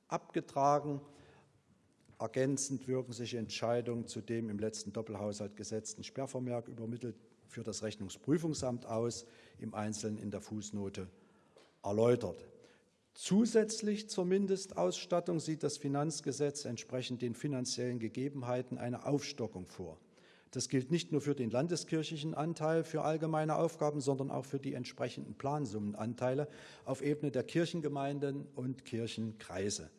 abgetragen. Ergänzend wirken sich Entscheidungen zu dem im letzten Doppelhaushalt gesetzten Sperrvermerk übermittelt für das Rechnungsprüfungsamt aus, im Einzelnen in der Fußnote erläutert. Zusätzlich zur Mindestausstattung sieht das Finanzgesetz entsprechend den finanziellen Gegebenheiten eine Aufstockung vor. Das gilt nicht nur für den landeskirchlichen Anteil für allgemeine Aufgaben, sondern auch für die entsprechenden Plansummenanteile auf Ebene der Kirchengemeinden und Kirchenkreise.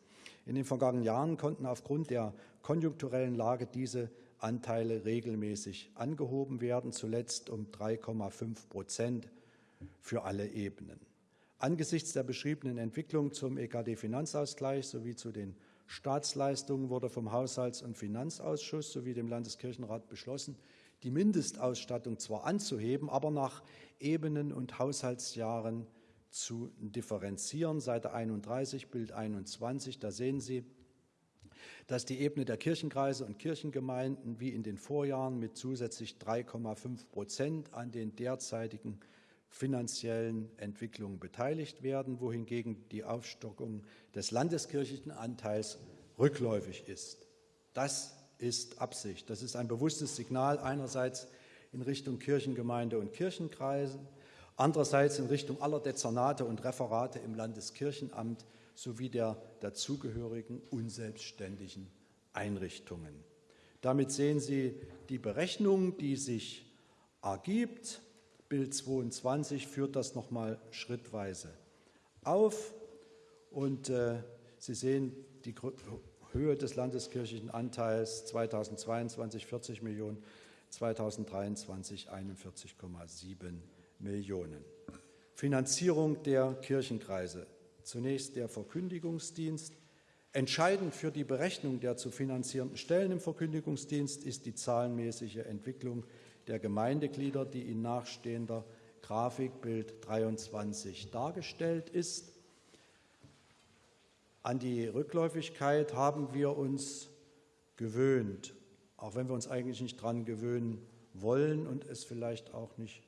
In den vergangenen Jahren konnten aufgrund der konjunkturellen Lage diese Anteile regelmäßig angehoben werden, zuletzt um 3,5 Prozent für alle Ebenen. Angesichts der beschriebenen Entwicklung zum EKD-Finanzausgleich sowie zu den Staatsleistungen wurde vom Haushalts- und Finanzausschuss sowie dem Landeskirchenrat beschlossen, die Mindestausstattung zwar anzuheben, aber nach Ebenen und Haushaltsjahren zu differenzieren. Seite 31, Bild 21, da sehen Sie, dass die Ebene der Kirchenkreise und Kirchengemeinden wie in den Vorjahren mit zusätzlich 3,5 Prozent an den derzeitigen finanziellen Entwicklungen beteiligt werden, wohingegen die Aufstockung des landeskirchlichen Anteils rückläufig ist. Das ist Absicht. Das ist ein bewusstes Signal einerseits in Richtung Kirchengemeinde und Kirchenkreise, andererseits in Richtung aller Dezernate und Referate im Landeskirchenamt sowie der dazugehörigen unselbstständigen Einrichtungen. Damit sehen Sie die Berechnung, die sich ergibt Bild 22 führt das nochmal schrittweise auf. Und äh, Sie sehen die Höhe des landeskirchlichen Anteils 2022 40 Millionen, 2023 41,7 Millionen. Finanzierung der Kirchenkreise. Zunächst der Verkündigungsdienst. Entscheidend für die Berechnung der zu finanzierenden Stellen im Verkündigungsdienst ist die zahlenmäßige Entwicklung der Gemeindeglieder, die in nachstehender Grafikbild 23 dargestellt ist. An die Rückläufigkeit haben wir uns gewöhnt, auch wenn wir uns eigentlich nicht dran gewöhnen wollen und es vielleicht auch nicht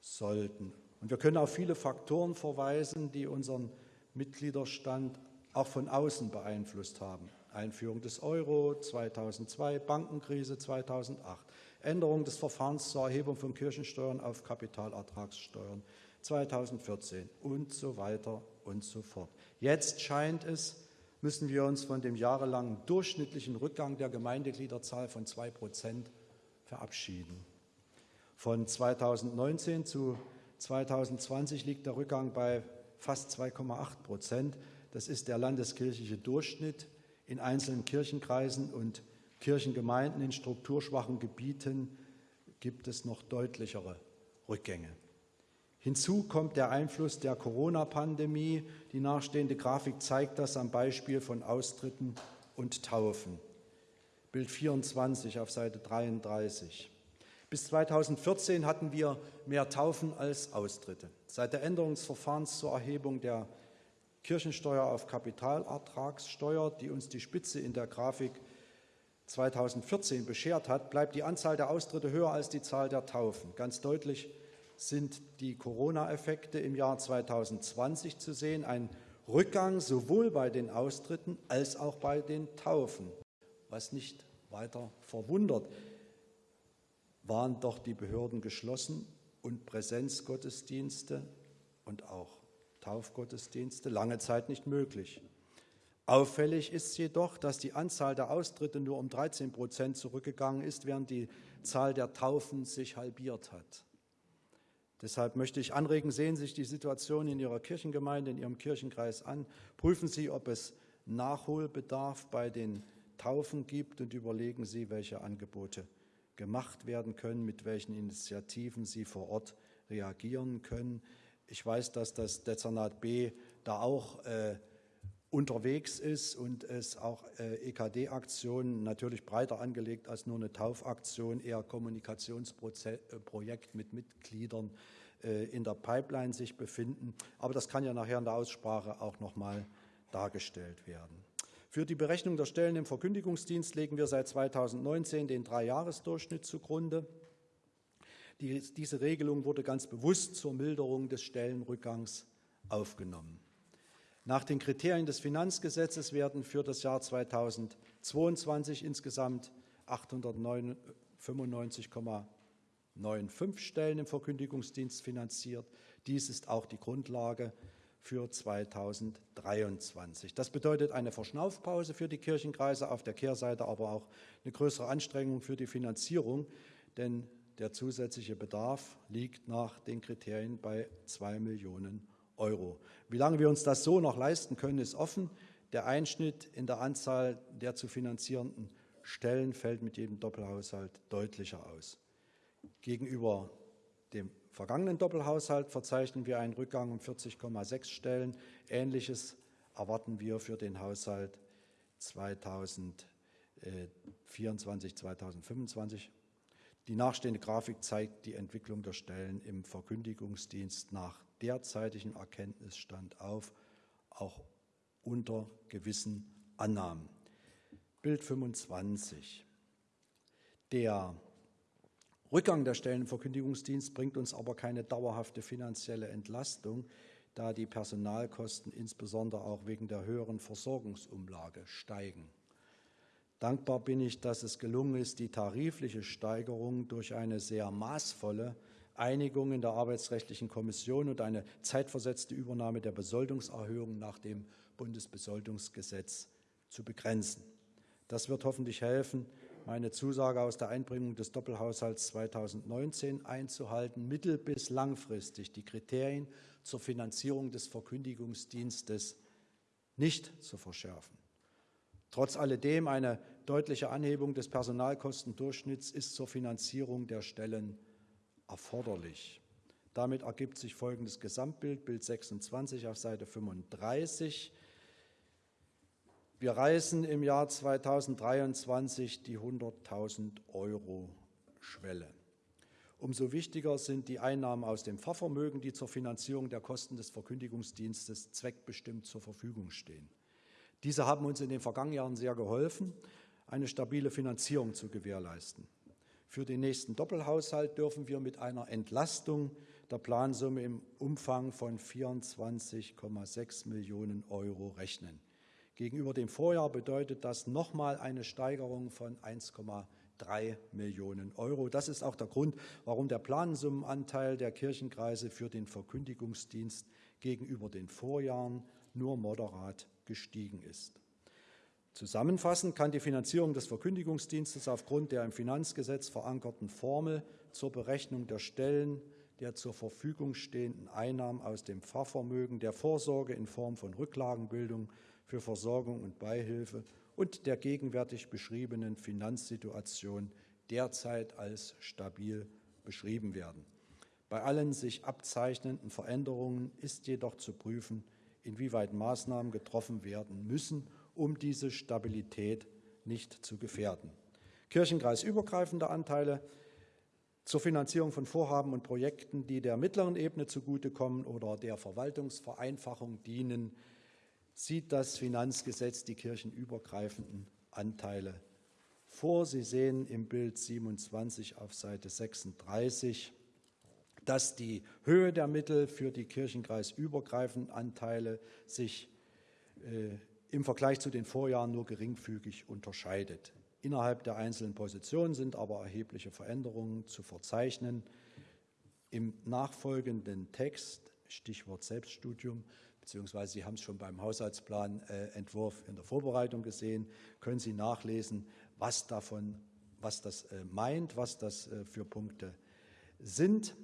sollten. Und wir können auf viele Faktoren verweisen, die unseren Mitgliederstand auch von außen beeinflusst haben. Einführung des Euro 2002, Bankenkrise 2008, Änderung des Verfahrens zur Erhebung von Kirchensteuern auf Kapitalertragssteuern 2014 und so weiter und so fort. Jetzt scheint es, müssen wir uns von dem jahrelangen durchschnittlichen Rückgang der Gemeindegliederzahl von zwei Prozent verabschieden. Von 2019 zu 2020 liegt der Rückgang bei fast 2,8 Prozent. Das ist der landeskirchliche Durchschnitt in einzelnen Kirchenkreisen und Kirchengemeinden in strukturschwachen Gebieten gibt es noch deutlichere Rückgänge. Hinzu kommt der Einfluss der Corona-Pandemie. Die nachstehende Grafik zeigt das am Beispiel von Austritten und Taufen. Bild 24 auf Seite 33. Bis 2014 hatten wir mehr Taufen als Austritte. Seit der Änderung des Verfahrens zur Erhebung der Kirchensteuer auf Kapitalertragssteuer, die uns die Spitze in der Grafik 2014 beschert hat, bleibt die Anzahl der Austritte höher als die Zahl der Taufen. Ganz deutlich sind die Corona-Effekte im Jahr 2020 zu sehen, ein Rückgang sowohl bei den Austritten als auch bei den Taufen. Was nicht weiter verwundert, waren doch die Behörden geschlossen und Präsenzgottesdienste und auch Taufgottesdienste lange Zeit nicht möglich. Auffällig ist jedoch, dass die Anzahl der Austritte nur um 13 Prozent zurückgegangen ist, während die Zahl der Taufen sich halbiert hat. Deshalb möchte ich anregen, sehen Sie sich die Situation in Ihrer Kirchengemeinde, in Ihrem Kirchenkreis an. Prüfen Sie, ob es Nachholbedarf bei den Taufen gibt und überlegen Sie, welche Angebote gemacht werden können, mit welchen Initiativen Sie vor Ort reagieren können. Ich weiß, dass das Dezernat B da auch äh, unterwegs ist und es auch äh, EKD-Aktionen natürlich breiter angelegt als nur eine Taufaktion, eher Kommunikationsprojekt mit Mitgliedern äh, in der Pipeline sich befinden. Aber das kann ja nachher in der Aussprache auch noch mal dargestellt werden. Für die Berechnung der Stellen im Verkündigungsdienst legen wir seit 2019 den Dreijahresdurchschnitt zugrunde. Die, diese Regelung wurde ganz bewusst zur Milderung des Stellenrückgangs aufgenommen. Nach den Kriterien des Finanzgesetzes werden für das Jahr 2022 insgesamt 895,95 Stellen im Verkündigungsdienst finanziert. Dies ist auch die Grundlage für 2023. Das bedeutet eine Verschnaufpause für die Kirchenkreise, auf der Kehrseite aber auch eine größere Anstrengung für die Finanzierung, denn der zusätzliche Bedarf liegt nach den Kriterien bei zwei Millionen Euro. Wie lange wir uns das so noch leisten können, ist offen. Der Einschnitt in der Anzahl der zu finanzierenden Stellen fällt mit jedem Doppelhaushalt deutlicher aus. Gegenüber dem vergangenen Doppelhaushalt verzeichnen wir einen Rückgang um 40,6 Stellen. Ähnliches erwarten wir für den Haushalt 2024, 2025. Die nachstehende Grafik zeigt die Entwicklung der Stellen im Verkündigungsdienst nach derzeitigem Erkenntnisstand auf, auch unter gewissen Annahmen. Bild 25. Der Rückgang der Stellen im Verkündigungsdienst bringt uns aber keine dauerhafte finanzielle Entlastung, da die Personalkosten insbesondere auch wegen der höheren Versorgungsumlage steigen. Dankbar bin ich, dass es gelungen ist, die tarifliche Steigerung durch eine sehr maßvolle Einigung in der Arbeitsrechtlichen Kommission und eine zeitversetzte Übernahme der Besoldungserhöhung nach dem Bundesbesoldungsgesetz zu begrenzen. Das wird hoffentlich helfen, meine Zusage aus der Einbringung des Doppelhaushalts 2019 einzuhalten, mittel- bis langfristig die Kriterien zur Finanzierung des Verkündigungsdienstes nicht zu verschärfen. Trotz alledem eine deutliche Anhebung des Personalkostendurchschnitts ist zur Finanzierung der Stellen erforderlich. Damit ergibt sich folgendes Gesamtbild, Bild 26 auf Seite 35. Wir reißen im Jahr 2023 die 100.000 Euro Schwelle. Umso wichtiger sind die Einnahmen aus dem Fahrvermögen, die zur Finanzierung der Kosten des Verkündigungsdienstes zweckbestimmt zur Verfügung stehen. Diese haben uns in den vergangenen Jahren sehr geholfen, eine stabile Finanzierung zu gewährleisten. Für den nächsten Doppelhaushalt dürfen wir mit einer Entlastung der Plansumme im Umfang von 24,6 Millionen Euro rechnen. Gegenüber dem Vorjahr bedeutet das nochmal eine Steigerung von 1,3 Millionen Euro. Das ist auch der Grund, warum der Plansummenanteil der Kirchenkreise für den Verkündigungsdienst gegenüber den Vorjahren nur moderat gestiegen ist. Zusammenfassend kann die Finanzierung des Verkündigungsdienstes aufgrund der im Finanzgesetz verankerten Formel zur Berechnung der Stellen der zur Verfügung stehenden Einnahmen aus dem Fahrvermögen, der Vorsorge in Form von Rücklagenbildung für Versorgung und Beihilfe und der gegenwärtig beschriebenen Finanzsituation derzeit als stabil beschrieben werden. Bei allen sich abzeichnenden Veränderungen ist jedoch zu prüfen, inwieweit Maßnahmen getroffen werden müssen, um diese Stabilität nicht zu gefährden. Kirchenkreisübergreifende Anteile zur Finanzierung von Vorhaben und Projekten, die der mittleren Ebene zugutekommen oder der Verwaltungsvereinfachung dienen, sieht das Finanzgesetz die kirchenübergreifenden Anteile vor. Sie sehen im Bild 27 auf Seite 36, dass die Höhe der Mittel für die kirchenkreisübergreifenden Anteile sich äh, im Vergleich zu den Vorjahren nur geringfügig unterscheidet. Innerhalb der einzelnen Positionen sind aber erhebliche Veränderungen zu verzeichnen. Im nachfolgenden Text, Stichwort Selbststudium, beziehungsweise Sie haben es schon beim Haushaltsplanentwurf in der Vorbereitung gesehen, können Sie nachlesen, was davon, was das meint, was das für Punkte sind.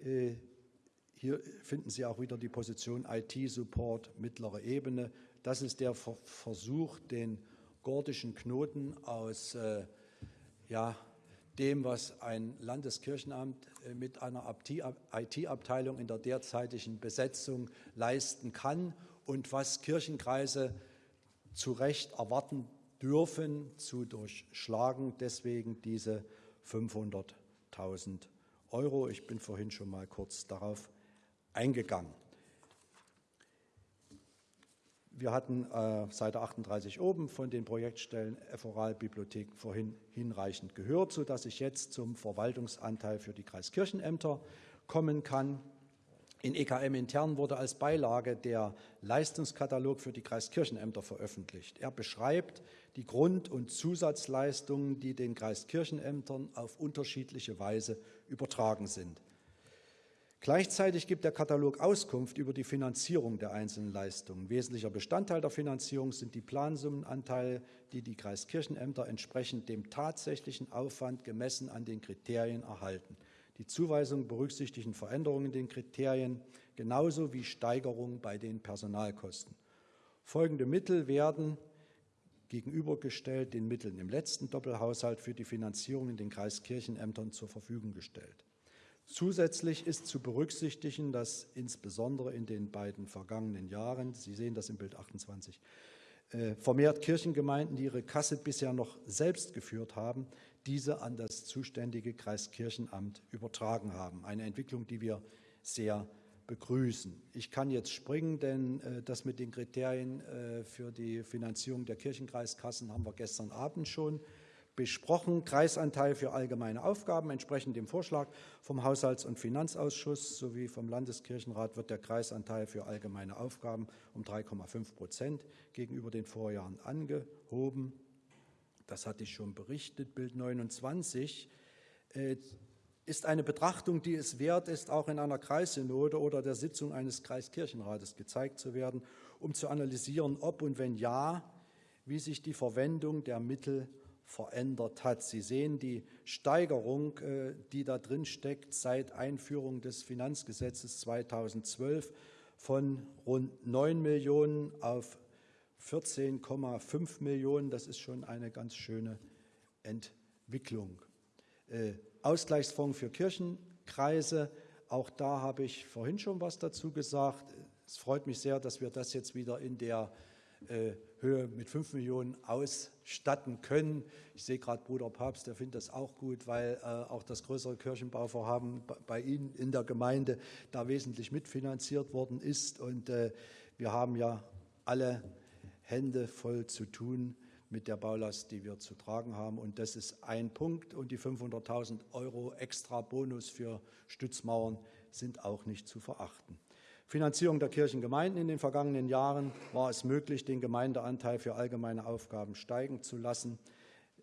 Hier finden Sie auch wieder die Position IT-Support mittlere Ebene. Das ist der Versuch, den gordischen Knoten aus äh, ja, dem, was ein Landeskirchenamt äh, mit einer IT-Abteilung in der derzeitigen Besetzung leisten kann und was Kirchenkreise zu Recht erwarten dürfen, zu durchschlagen. Deswegen diese 500.000 Euro. Ich bin vorhin schon mal kurz darauf eingegangen. Wir hatten äh, Seite 38 oben von den Projektstellen Ephoralbibliothek vorhin hinreichend gehört, sodass ich jetzt zum Verwaltungsanteil für die Kreiskirchenämter kommen kann. In EKM intern wurde als Beilage der Leistungskatalog für die Kreiskirchenämter veröffentlicht. Er beschreibt die Grund- und Zusatzleistungen, die den Kreiskirchenämtern auf unterschiedliche Weise übertragen sind. Gleichzeitig gibt der Katalog Auskunft über die Finanzierung der einzelnen Leistungen. Wesentlicher Bestandteil der Finanzierung sind die Plansummenanteile, die die Kreiskirchenämter entsprechend dem tatsächlichen Aufwand gemessen an den Kriterien erhalten. Die Zuweisung berücksichtigen Veränderungen in den Kriterien genauso wie Steigerungen bei den Personalkosten. Folgende Mittel werden gegenübergestellt den Mitteln im letzten Doppelhaushalt für die Finanzierung in den Kreiskirchenämtern zur Verfügung gestellt. Zusätzlich ist zu berücksichtigen, dass insbesondere in den beiden vergangenen Jahren, Sie sehen das im Bild 28, äh, vermehrt Kirchengemeinden, die ihre Kasse bisher noch selbst geführt haben, diese an das zuständige Kreiskirchenamt übertragen haben. Eine Entwicklung, die wir sehr begrüßen. Ich kann jetzt springen, denn äh, das mit den Kriterien äh, für die Finanzierung der Kirchenkreiskassen haben wir gestern Abend schon besprochen. Kreisanteil für allgemeine Aufgaben. Entsprechend dem Vorschlag vom Haushalts- und Finanzausschuss sowie vom Landeskirchenrat wird der Kreisanteil für allgemeine Aufgaben um 3,5 Prozent gegenüber den Vorjahren angehoben. Das hatte ich schon berichtet. Bild 29 äh, ist eine Betrachtung, die es wert ist, auch in einer Kreissynode oder der Sitzung eines Kreiskirchenrates gezeigt zu werden, um zu analysieren, ob und wenn ja, wie sich die Verwendung der Mittel verändert hat. Sie sehen die Steigerung, äh, die da drin steckt seit Einführung des Finanzgesetzes 2012 von rund 9 Millionen auf 14,5 Millionen. Das ist schon eine ganz schöne Entwicklung. Äh, Ausgleichsfonds für Kirchenkreise, auch da habe ich vorhin schon was dazu gesagt. Es freut mich sehr, dass wir das jetzt wieder in der Höhe mit 5 Millionen ausstatten können. Ich sehe gerade Bruder Papst, der findet das auch gut, weil äh, auch das größere Kirchenbauvorhaben bei Ihnen in der Gemeinde da wesentlich mitfinanziert worden ist. Und äh, wir haben ja alle Hände voll zu tun mit der Baulast, die wir zu tragen haben. Und das ist ein Punkt. Und die 500.000 Euro extra Bonus für Stützmauern sind auch nicht zu verachten. Finanzierung der Kirchengemeinden in den vergangenen Jahren war es möglich, den Gemeindeanteil für allgemeine Aufgaben steigen zu lassen.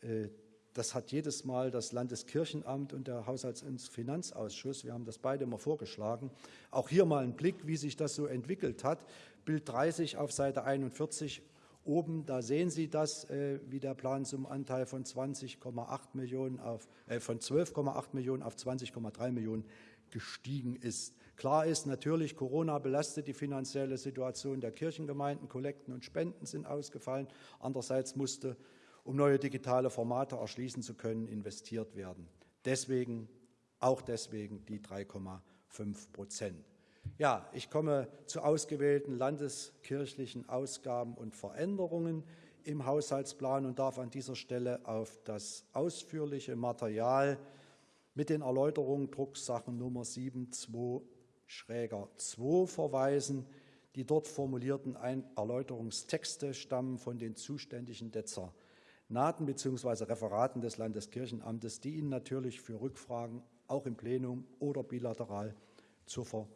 Äh, das hat jedes Mal das Landeskirchenamt und der Haushalts- und Finanzausschuss, wir haben das beide immer vorgeschlagen, auch hier mal einen Blick, wie sich das so entwickelt hat. Bild 30 auf Seite 41 oben, da sehen Sie das, äh, wie der Plansummenanteil von 20,8 Millionen auf, äh, von 12,8 Millionen auf 20,3 Millionen gestiegen ist. Klar ist natürlich, Corona belastet die finanzielle Situation der Kirchengemeinden. Kollekten und Spenden sind ausgefallen. Andererseits musste, um neue digitale Formate erschließen zu können, investiert werden. Deswegen, auch deswegen die 3,5 Prozent. Ja, ich komme zu ausgewählten landeskirchlichen Ausgaben und Veränderungen im Haushaltsplan und darf an dieser Stelle auf das ausführliche Material mit den Erläuterungen Drucksachen Nummer 722 Schräger 2 verweisen. Die dort formulierten Erläuterungstexte stammen von den zuständigen Dezernaten bzw. Referaten des Landeskirchenamtes, die Ihnen natürlich für Rückfragen auch im Plenum oder bilateral zur Verfügung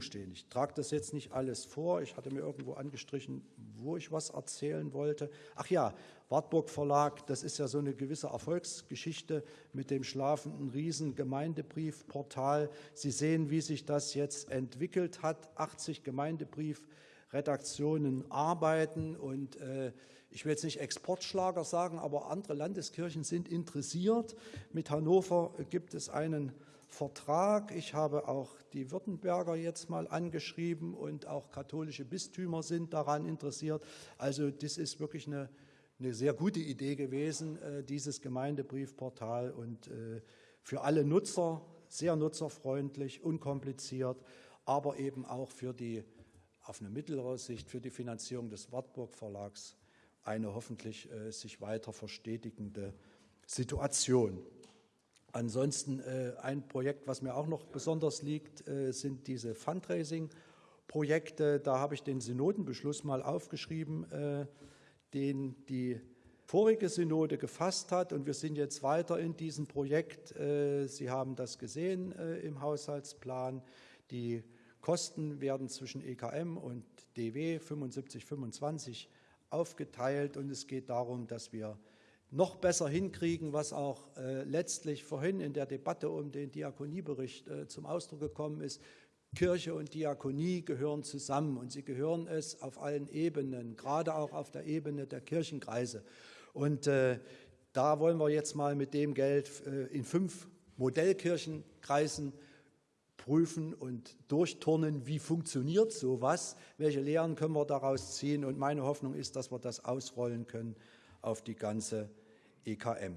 stehen. Ich trage das jetzt nicht alles vor. Ich hatte mir irgendwo angestrichen, wo ich was erzählen wollte. Ach ja, Wartburg Verlag, das ist ja so eine gewisse Erfolgsgeschichte mit dem schlafenden Riesen Gemeindebriefportal. Sie sehen, wie sich das jetzt entwickelt hat. 80 Gemeindebriefredaktionen arbeiten und äh, ich will jetzt nicht Exportschlager sagen, aber andere Landeskirchen sind interessiert. Mit Hannover gibt es einen Vertrag. Ich habe auch die Württemberger jetzt mal angeschrieben und auch katholische Bistümer sind daran interessiert. Also das ist wirklich eine, eine sehr gute Idee gewesen, äh, dieses Gemeindebriefportal und äh, für alle Nutzer sehr nutzerfreundlich, unkompliziert, aber eben auch für die auf eine mittlere Sicht für die Finanzierung des Wartburg Verlags eine hoffentlich äh, sich weiter verstetigende Situation. Ansonsten äh, ein Projekt, was mir auch noch besonders liegt, äh, sind diese Fundraising-Projekte. Da habe ich den Synodenbeschluss mal aufgeschrieben, äh, den die vorige Synode gefasst hat. Und wir sind jetzt weiter in diesem Projekt. Sie haben das gesehen im Haushaltsplan. Die Kosten werden zwischen EKM und DW 75-25 aufgeteilt. Und es geht darum, dass wir noch besser hinkriegen, was auch äh, letztlich vorhin in der Debatte um den Diakoniebericht äh, zum Ausdruck gekommen ist. Kirche und Diakonie gehören zusammen und sie gehören es auf allen Ebenen, gerade auch auf der Ebene der Kirchenkreise. Und äh, da wollen wir jetzt mal mit dem Geld in fünf Modellkirchenkreisen prüfen und durchturnen, wie funktioniert sowas, welche Lehren können wir daraus ziehen. Und meine Hoffnung ist, dass wir das ausrollen können auf die ganze EKM.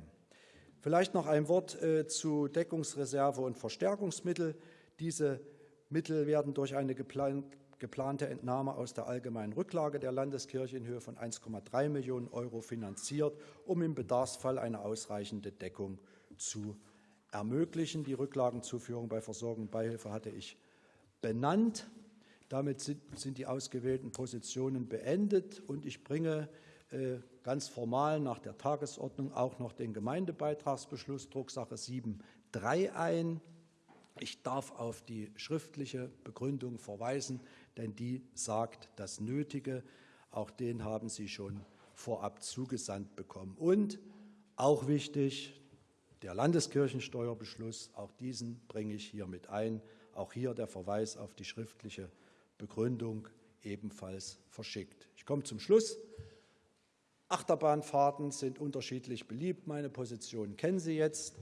Vielleicht noch ein Wort äh, zu Deckungsreserve und Verstärkungsmittel. Diese Mittel werden durch eine geplante Entnahme aus der allgemeinen Rücklage der Landeskirche in Höhe von 1,3 Millionen Euro finanziert, um im Bedarfsfall eine ausreichende Deckung zu ermöglichen. Die Rücklagenzuführung bei Versorgung und Beihilfe hatte ich benannt. Damit sind die ausgewählten Positionen beendet und ich bringe ganz formal nach der Tagesordnung auch noch den Gemeindebeitragsbeschluss Drucksache 7.3 ein. Ich darf auf die schriftliche Begründung verweisen, denn die sagt das Nötige. Auch den haben Sie schon vorab zugesandt bekommen. Und auch wichtig, der Landeskirchensteuerbeschluss, auch diesen bringe ich hier mit ein. Auch hier der Verweis auf die schriftliche Begründung ebenfalls verschickt. Ich komme zum Schluss. Achterbahnfahrten sind unterschiedlich beliebt. Meine Position kennen Sie jetzt.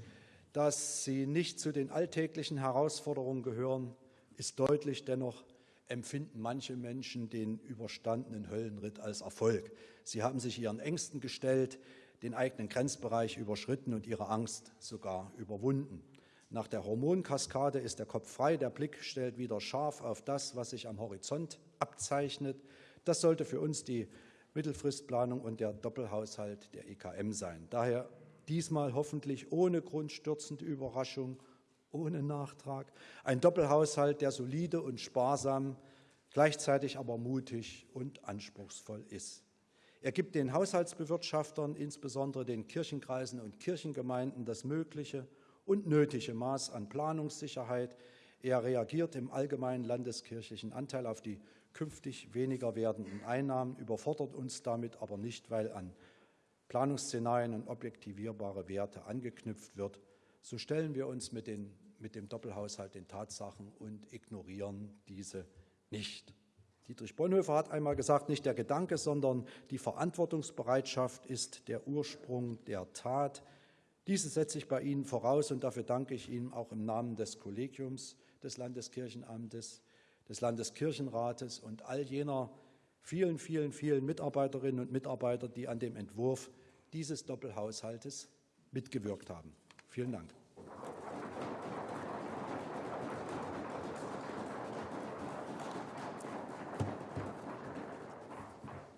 Dass sie nicht zu den alltäglichen Herausforderungen gehören, ist deutlich. Dennoch empfinden manche Menschen den überstandenen Höllenritt als Erfolg. Sie haben sich ihren Ängsten gestellt, den eigenen Grenzbereich überschritten und ihre Angst sogar überwunden. Nach der Hormonkaskade ist der Kopf frei, der Blick stellt wieder scharf auf das, was sich am Horizont abzeichnet. Das sollte für uns die Mittelfristplanung und der Doppelhaushalt der EKM sein. Daher diesmal hoffentlich ohne grundstürzende Überraschung, ohne Nachtrag. Ein Doppelhaushalt, der solide und sparsam, gleichzeitig aber mutig und anspruchsvoll ist. Er gibt den Haushaltsbewirtschaftern, insbesondere den Kirchenkreisen und Kirchengemeinden, das mögliche und nötige Maß an Planungssicherheit. Er reagiert im allgemeinen landeskirchlichen Anteil auf die künftig weniger werdenden Einnahmen, überfordert uns damit aber nicht, weil an Planungsszenarien und objektivierbare Werte angeknüpft wird. So stellen wir uns mit, den, mit dem Doppelhaushalt den Tatsachen und ignorieren diese nicht. Dietrich Bonhoeffer hat einmal gesagt, nicht der Gedanke, sondern die Verantwortungsbereitschaft ist der Ursprung der Tat. Diese setze ich bei Ihnen voraus und dafür danke ich Ihnen auch im Namen des Kollegiums des Landeskirchenamtes des Landeskirchenrates und all jener vielen, vielen, vielen Mitarbeiterinnen und Mitarbeiter, die an dem Entwurf dieses Doppelhaushaltes mitgewirkt haben. Vielen Dank.